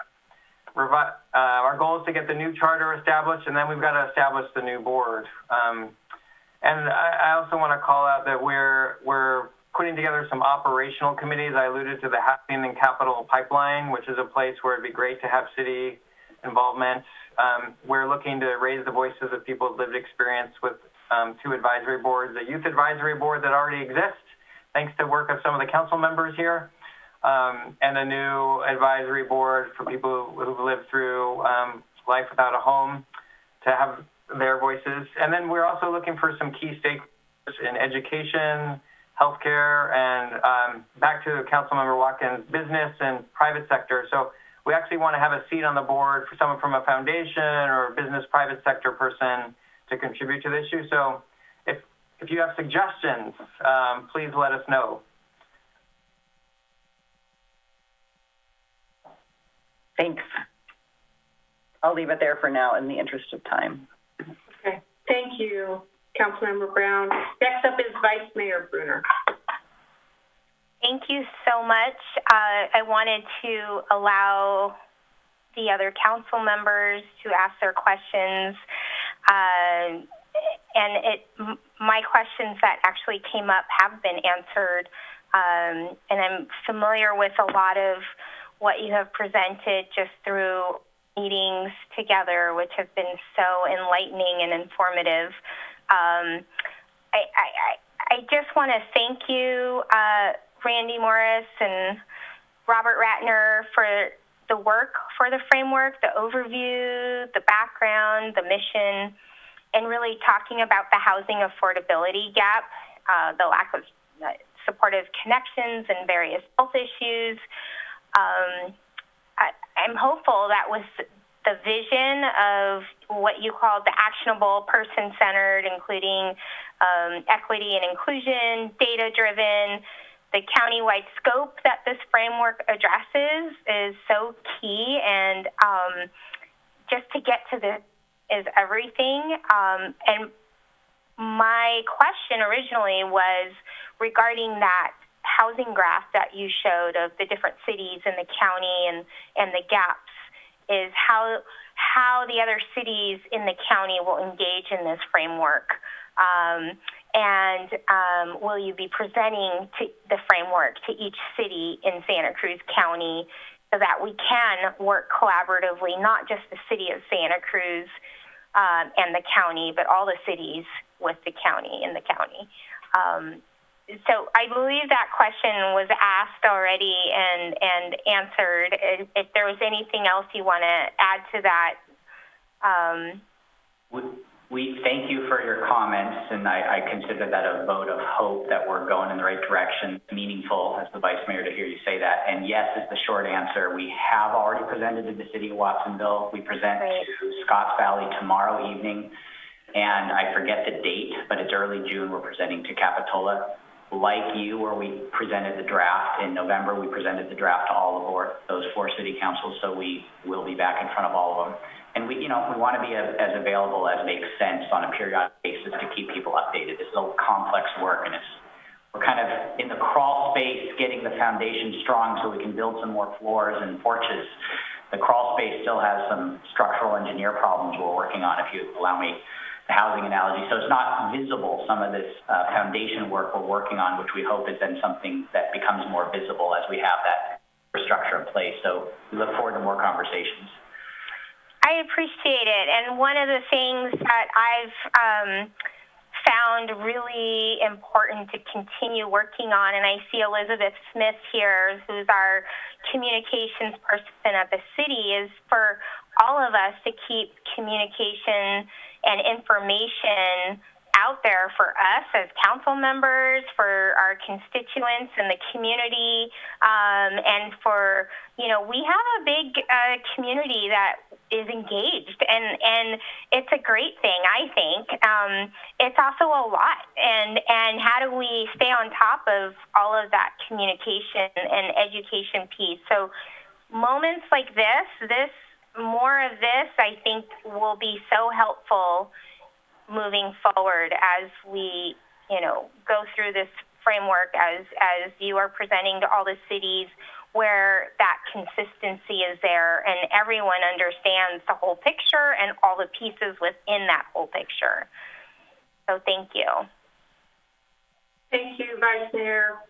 revi- uh, our goal is to get the new charter established, and then we've got to establish the new board. Um, and I, I also want to call out that we're we're putting together some operational committees. I alluded to the Housing and Capital Pipeline, which is a place where it'd be great to have city involvement. Um, we're looking to raise the voices of people with lived experience with um, two advisory boards, a youth advisory board that already exists, thanks to work of some of the council members here, um, and a new advisory board for people who've lived through um, life without a home to have their voices. And then we're also looking for some key stakeholders in education, healthcare, and um, back to Councilmember Watkins, business and private sector. So we actually want to have a seat on the board for someone from a foundation or a business private sector person to contribute to the issue. So if, if you have suggestions, um, please let us know. Thanks. I'll leave it there for now in the interest of time. Okay, thank you, Councilmember Brown. Next up is Vice Mayor Brunner. Thank you so much. Uh, I wanted to allow the other council members to ask their questions. Uh, and it, my questions that actually came up have been answered. Um, and I'm familiar with a lot of what you have presented just through meetings together, which have been so enlightening and informative. Um, I, I, I just want to thank you, uh, Randy Morris and Robert Ratner, for the work for the framework, the overview, the background, the mission, and really talking about the housing affordability gap, uh, the lack of uh, supportive connections and various health issues. Um, I, I'm hopeful that with the vision of what you call the actionable person centered, including um, equity and inclusion, data driven, the county-wide scope that this framework addresses is so key. And um, just to get to this is everything. Um, and my question originally was regarding that housing graph that you showed of the different cities in the county and, and the gaps is how how the other cities in the county will engage in this framework. Um, and um, will you be presenting to the framework to each city in Santa Cruz County so that we can work collaboratively, not just the city of Santa Cruz, um, and the county, but all the cities with the county in the county. So I believe that question was asked already and, and answered. If, if there was anything else you want to add to that, um, We, we thank you for your comments, and I, I consider that a vote of hope that we're going in the right direction. Meaningful, as the Vice Mayor, to hear you say that. And yes is the short answer. We have already presented to the City of Watsonville. We present Right. to Scotts Valley tomorrow evening. And I forget the date, but it's early June, we're presenting to Capitola. Like you, where we presented the draft in November, we presented the draft to all of those four city councils, so we will be back in front of all of them. And we, you know, we want to be as, available as makes sense on a periodic basis to keep people updated. This is a complex work, and it's, we're kind of in the crawl space, getting the foundation strong so we can build some more floors and porches. The crawl space still has some structural engineer problems we're working on, if you allow me housing analogy. So it's not visible, some of this uh, foundation work we're working on, which we hope is then something that becomes more visible as we have that infrastructure in place. So we look forward to more conversations. I appreciate it. And one of the things that I've um, found really important to continue working on, and I see Elizabeth Smith here, who's our communications person at the city, is for all of us to keep communication and information out there for us as council members, for our constituents and the community, um, and for you know we have a big uh, community that is engaged, and and it's a great thing. I think um, it's also a lot, and and how do we stay on top of all of that communication and education piece? So moments like this, this more of this, I think, will be so helpful moving forward as we, you know, go through this framework as as you are presenting to all the cities where that consistency is there and everyone understands the whole picture and all the pieces within that whole picture. So thank you. Thank you, Vice Mayor.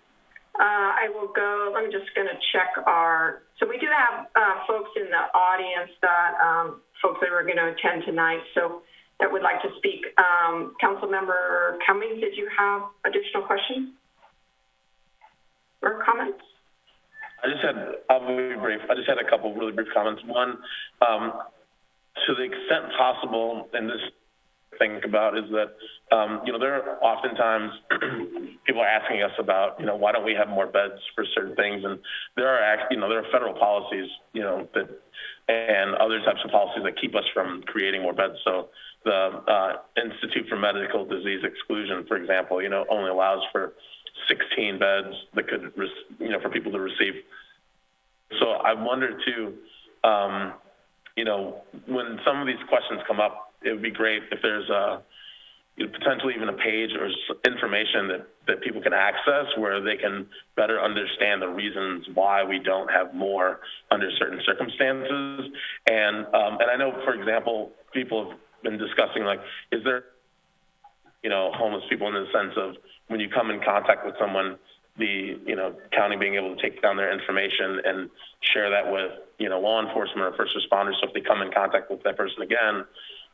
Uh, I will go, I'm just going to check our, so we do have uh, folks in the audience that, um, folks that are going to attend tonight, so that would like to speak. Um, Councilmember Cummings, did you have additional questions or comments? I just had, I'll be brief. I just had a couple really brief comments. One, um, to the extent possible, and this think about is that, um, you know, there are oftentimes people are asking us about, you know, why don't we have more beds for certain things? And there are, you know, there are federal policies, you know, that, and other types of policies that keep us from creating more beds. So the uh, Institute for Medical Disease Exclusion, for example, you know, only allows for 16 beds that could, you know, for people to receive. So I wonder too, um, you know, when some of these questions come up, it would be great if there's a, you know, potentially even a page or information that, that people can access where they can better understand the reasons why we don't have more under certain circumstances. And, um, and I know, for example, people have been discussing like, is there, you know, homeless people in the sense of when you come in contact with someone, the, you know, county being able to take down their information and share that with, you know, law enforcement or first responders. So if they come in contact with that person again,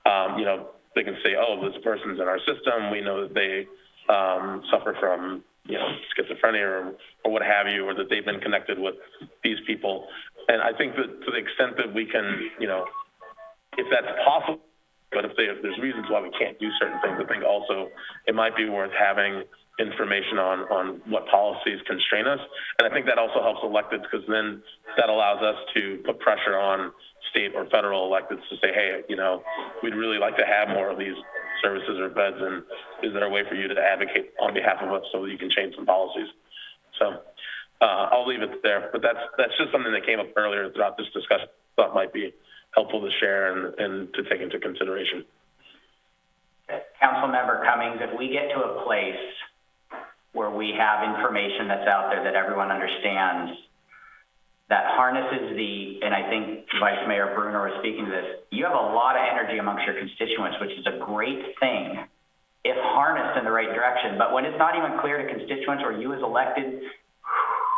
um, you know, they can say, oh, this person's in our system. We know that they um, suffer from, you know, schizophrenia or, or what have you, or that they've been connected with these people. And I think that to the extent that we can, you know, if that's possible, but if, they, if there's reasons why we can't do certain things, I think also it might be worth having information on, on what policies constrain us. And I think that also helps electeds because then that allows us to put pressure on state or federal electeds to say, hey, you know, we'd really like to have more of these services or beds, and is there a way for you to advocate on behalf of us so that you can change some policies? So uh, I'll leave it there, but that's that's just something that came up earlier throughout this discussion. Thought might be helpful to share and, and to take into consideration. Councilmember Cummings, if we get to a place where we have information that's out there that everyone understands, that harnesses the, and I think Vice Mayor Brunner was speaking to this, you have a lot of energy amongst your constituents, which is a great thing if harnessed in the right direction. But when it's not even clear to constituents or you as elected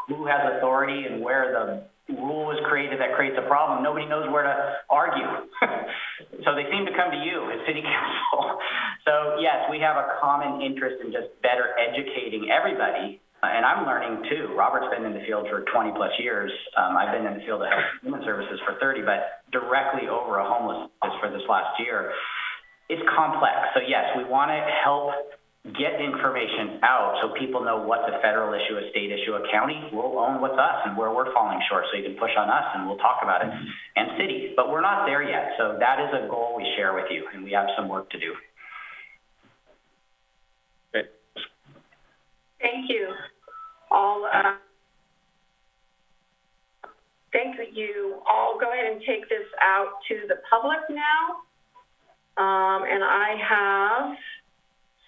who has authority and where the rule was created that creates a problem, nobody knows where to argue. so they seem to come to you as city council. So yes, we have a common interest in just better educating everybody. And I'm learning too. Robert's been in the field for 20 plus years. Um, I've been in the field of health and human services for 30, but directly over a homelessness for this last year. It's complex. So yes, we want to help get information out so people know what's a federal issue, a state issue, a county. We'll own what's us and where we're falling short so you can push on us and we'll talk about it. And city, but we're not there yet. So that is a goal we share with you and we have some work to do. Great. Thank you. All, uh, thank you. I'll go ahead and take this out to the public now. Um, and I have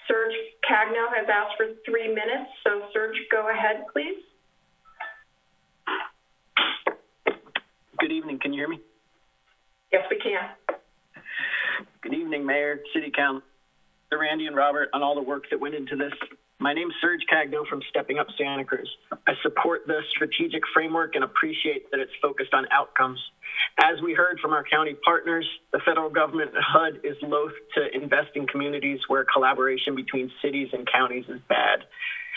Serge Cagno has asked for three minutes. So Serge, go ahead, please. Good evening. Can you hear me? Yes, we can. Good evening, Mayor, City Council, Randy and Robert, on all the work that went into this. My name's Serge Cagno from Stepping Up Santa Cruz. I support the strategic framework and appreciate that it's focused on outcomes. As we heard from our county partners, the federal government HUD is loath to invest in communities where collaboration between cities and counties is bad.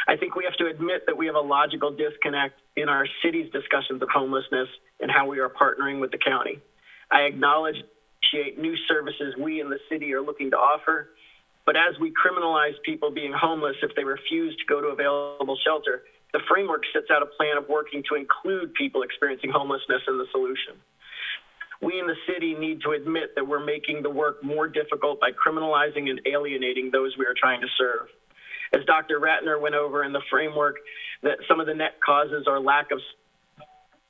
I think we have to admit that we have a logical disconnect in our city's discussions of homelessness and how we are partnering with the county. I acknowledge new services we in the city are looking to offer, but as we criminalize people being homeless if they refuse to go to available shelter, the framework sets out a plan of working to include people experiencing homelessness in the solution. We in the city need to admit that we're making the work more difficult by criminalizing and alienating those we are trying to serve. As Dr. Ratner went over in the framework, that some of the net causes are lack of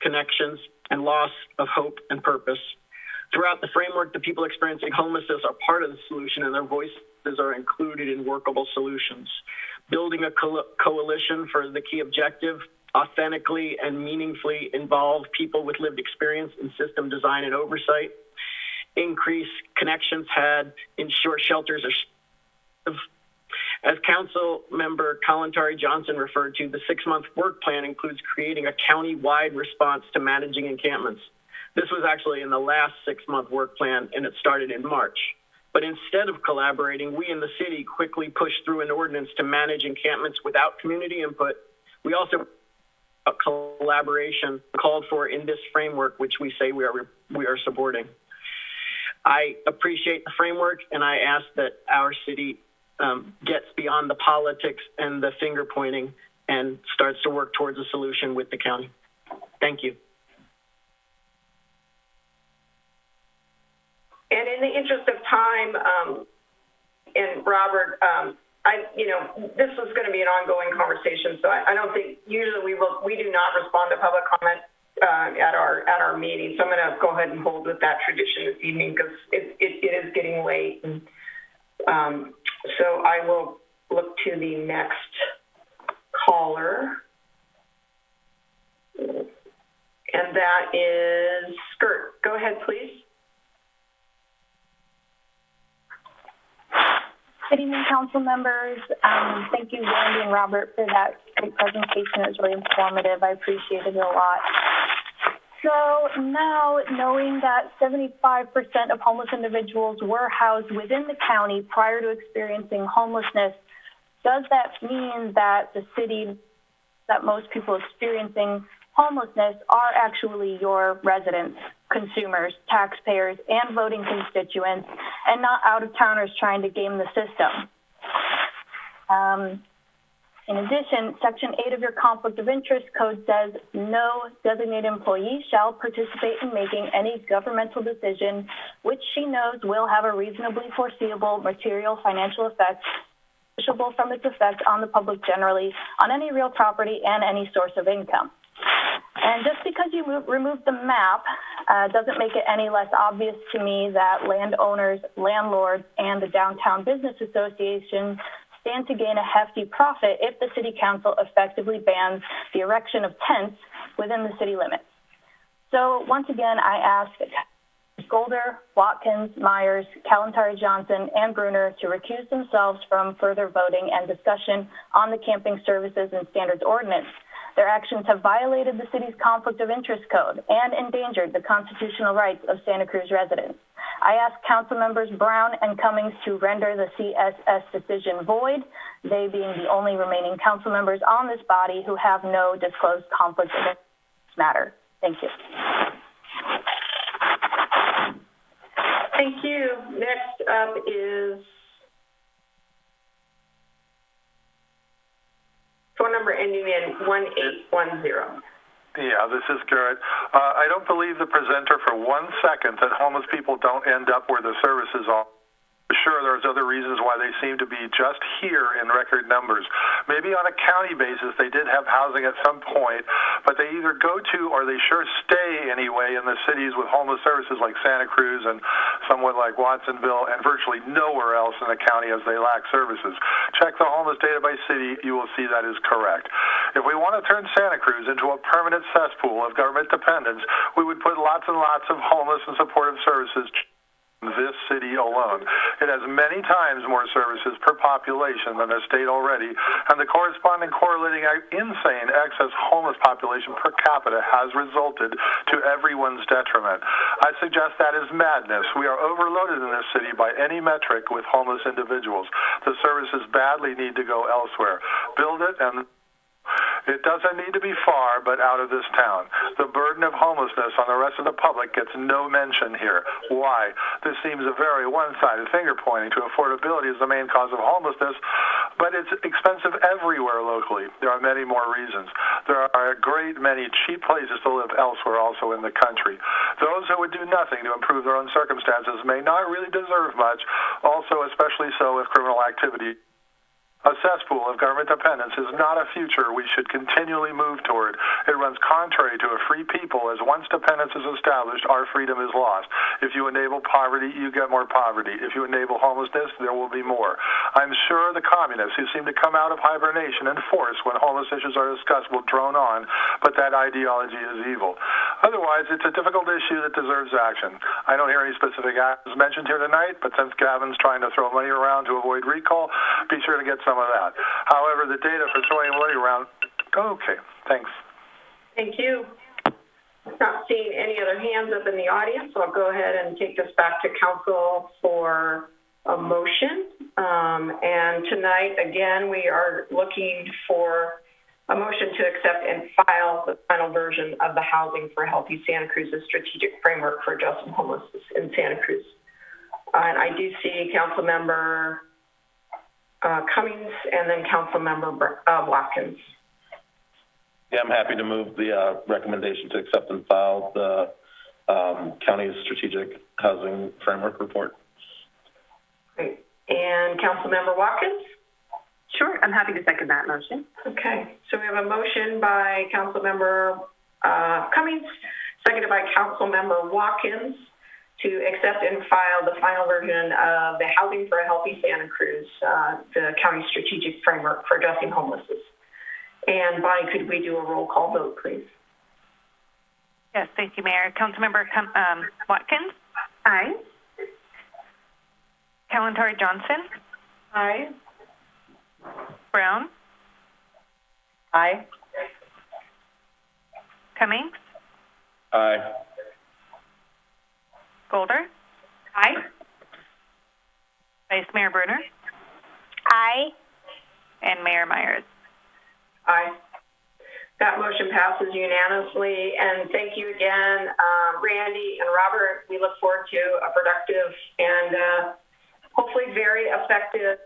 connections and loss of hope and purpose. Throughout the framework, the people experiencing homelessness are part of the solution and their voices are included in workable solutions. Building a co coalition for the key objective, authentically and meaningfully involve people with lived experience in system design and oversight. Increase connections had, ensure shelters are as Council Member Kalantari-Johnson referred to, the six-month work plan includes creating a county-wide response to managing encampments. This was actually in the last six-month work plan, and it started in March. But instead of collaborating, we in the city quickly pushed through an ordinance to manage encampments without community input. We also a collaboration called for in this framework, which we say we are we are supporting. I appreciate the framework, and I ask that our city um, gets beyond the politics and the finger pointing and starts to work towards a solution with the county. Thank you. And in the interest time, um, and Robert, um, I, you know, this is going to be an ongoing conversation, so I, I don't think usually we will, we do not respond to public comment uh, at our at our meeting. So I'm going to go ahead and hold with that tradition this evening because it, it, it is getting late. And, um, so I will look to the next caller. And that is Skirt. Go ahead, please. Good evening, council members. Um, thank you, Randy and Robert, for that great presentation. It was really informative. I appreciated it a lot. So now, knowing that 75% of homeless individuals were housed within the county prior to experiencing homelessness, does that mean that the city, that most people experiencing homelessness are actually your residents, consumers, taxpayers, and voting constituents, and not out-of-towners trying to game the system? Um, in addition, Section 8 of your Conflict of Interest Code says no designated employee shall participate in making any governmental decision which she knows will have a reasonably foreseeable material financial effect from its effect on the public generally, on any real property and any source of income. And just because you move, remove the map uh, doesn't make it any less obvious to me that landowners, landlords, and the Downtown Business Association stand to gain a hefty profit if the City Council effectively bans the erection of tents within the city limits. So once again, I ask Golder, Watkins, Meyers, Kalantari Johnson, and Brunner to recuse themselves from further voting and discussion on the Camping Services and Standards Ordinance. Their actions have violated the city's conflict of interest code and endangered the constitutional rights of Santa Cruz residents. I ask council members Brown and Cummings to render the CSS decision void, they being the only remaining council members on this body who have no disclosed conflict of interest matter. Thank you. Thank you. Next up is phone number ending in 1810. Yeah, this is Garrett. Uh, I don't believe the presenter for one second that homeless people don't end up where the services are. Sure, there's other reasons why they seem to be just here in record numbers. Maybe on a county basis, they did have housing at some point, but they either go to or they sure stay anyway in the cities with homeless services like Santa Cruz and somewhat like Watsonville and virtually nowhere else in the county as they lack services. Check the homeless data by city, you will see that is correct. If we want to turn Santa Cruz into a permanent cesspool of government dependence, we would put lots and lots of homeless and supportive services this city alone. It has many times more services per population than the state already, and the corresponding correlating insane excess homeless population per capita has resulted to everyone's detriment. I suggest that is madness. We are overloaded in this city by any metric with homeless individuals. The services badly need to go elsewhere. Build it and it doesn't need to be far, but out of this town. The burden of homelessness on the rest of the public gets no mention here. Why? This seems a very one-sided finger pointing to affordability as the main cause of homelessness, but it's expensive everywhere locally. There are many more reasons. There are a great many cheap places to live elsewhere also in the country. Those who would do nothing to improve their own circumstances may not really deserve much, also especially so if criminal activity a cesspool of government dependence is not a future we should continually move toward. It runs contrary to a free people, as once dependence is established, our freedom is lost. If you enable poverty, you get more poverty. If you enable homelessness, there will be more. I'm sure the communists who seem to come out of hibernation in force when homeless issues are discussed will drone on, but that ideology is evil. Otherwise, it's a difficult issue that deserves action. I don't hear any specific actions mentioned here tonight, but since Gavin's trying to throw money around to avoid recall, be sure to get some of that. However, the data for throwing money around, okay, thanks. Thank you. Not seeing any other hands up in the audience, so I'll go ahead and take this back to council for a motion. Um, and tonight, again, we are looking for a motion to accept and file the final version of the Housing for Healthy Santa Cruz's strategic framework for addressing homelessness in Santa Cruz. Uh, and I do see Council Member uh, Cummings and then Council Member uh, Watkins. Yeah, I'm happy to move the uh, recommendation to accept and file the um, county's strategic housing framework report. Great. And Council Member Watkins? Sure, I'm happy to second that motion. Okay, so we have a motion by Council Member uh, Cummings, seconded by Council Member Watkins to accept and file the final version of the Housing for a Healthy Santa Cruz, uh, the county strategic framework for addressing homelessness. And Bonnie, could we do a roll call vote, please? Yes, thank you, Mayor. Councilmember um, Watkins? Aye. Kalantari-Johnson? Aye. Brown? Aye. Cummings? Aye. Golder? Aye. Vice Mayor Brunner? Aye. And Mayor Meyers? Aye. That motion passes unanimously, and thank you again, uh, Randy and Robert. We look forward to a productive and uh, hopefully very effective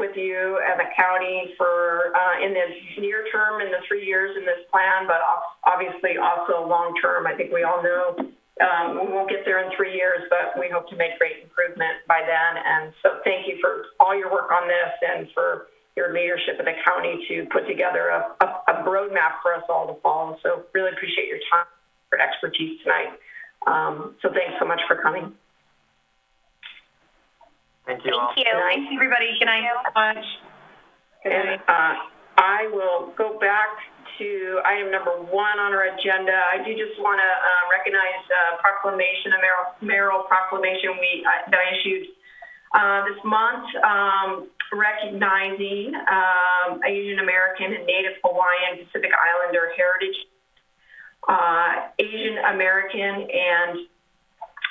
with you and the county for uh, in the near term, in the three years in this plan, but obviously also long term. I think we all know um, we won't get there in three years, but we hope to make great improvement by then. And so thank you for all your work on this and for your leadership of the county to put together a, a, a roadmap for us all to follow. So really appreciate your time, your expertise tonight. Um, so thanks so much for coming. Thank you Thank all. you. Thanks, everybody. Good night. much. And uh, I will go back to item number one on our agenda. I do just want to uh, recognize uh, proclamation, a mayoral, mayoral proclamation we uh, that I issued uh, this month. Um, recognizing um, Asian American and Native Hawaiian Pacific Islander heritage. Uh, Asian American and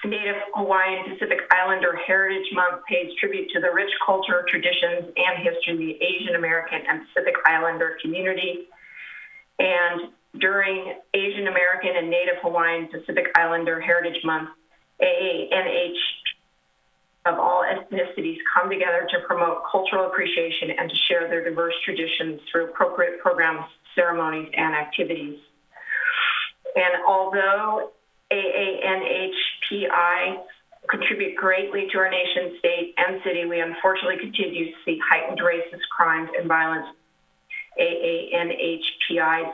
Native Hawaiian Pacific Islander Heritage Month pays tribute to the rich culture, traditions, and history of the Asian American and Pacific Islander community. And during Asian American and Native Hawaiian Pacific Islander Heritage Month, AANH of all ethnicities come together to promote cultural appreciation and to share their diverse traditions through appropriate programs, ceremonies, and activities. And although AANHPI contribute greatly to our nation, state, and city, we unfortunately continue to see heightened racist crimes and violence. AANHPI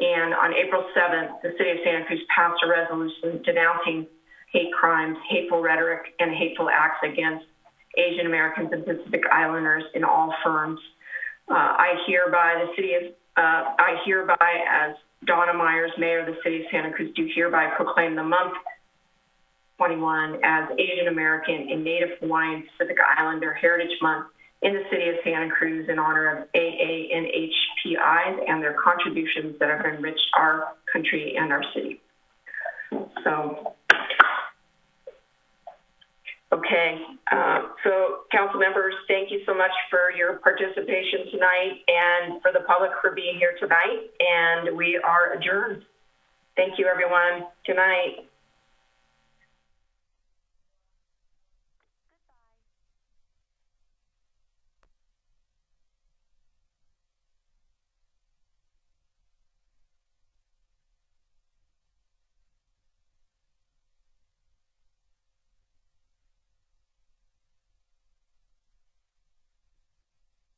and on April 7th, the city of Santa Cruz passed a resolution denouncing hate crimes, hateful rhetoric, and hateful acts against Asian Americans and Pacific Islanders in all firms. Uh, I hereby, the city of, uh, I hereby, as Donna Meyers, Mayor of the City of Santa Cruz, do hereby proclaim the month 21 as Asian American and Native Hawaiian Pacific Islander Heritage Month in the City of Santa Cruz in honor of AANHPIs and their contributions that have enriched our country and our city. So, okay. Uh, so, council members, thank you so much for your participation tonight and for the public for being here tonight. And we are adjourned. Thank you, everyone. Good night.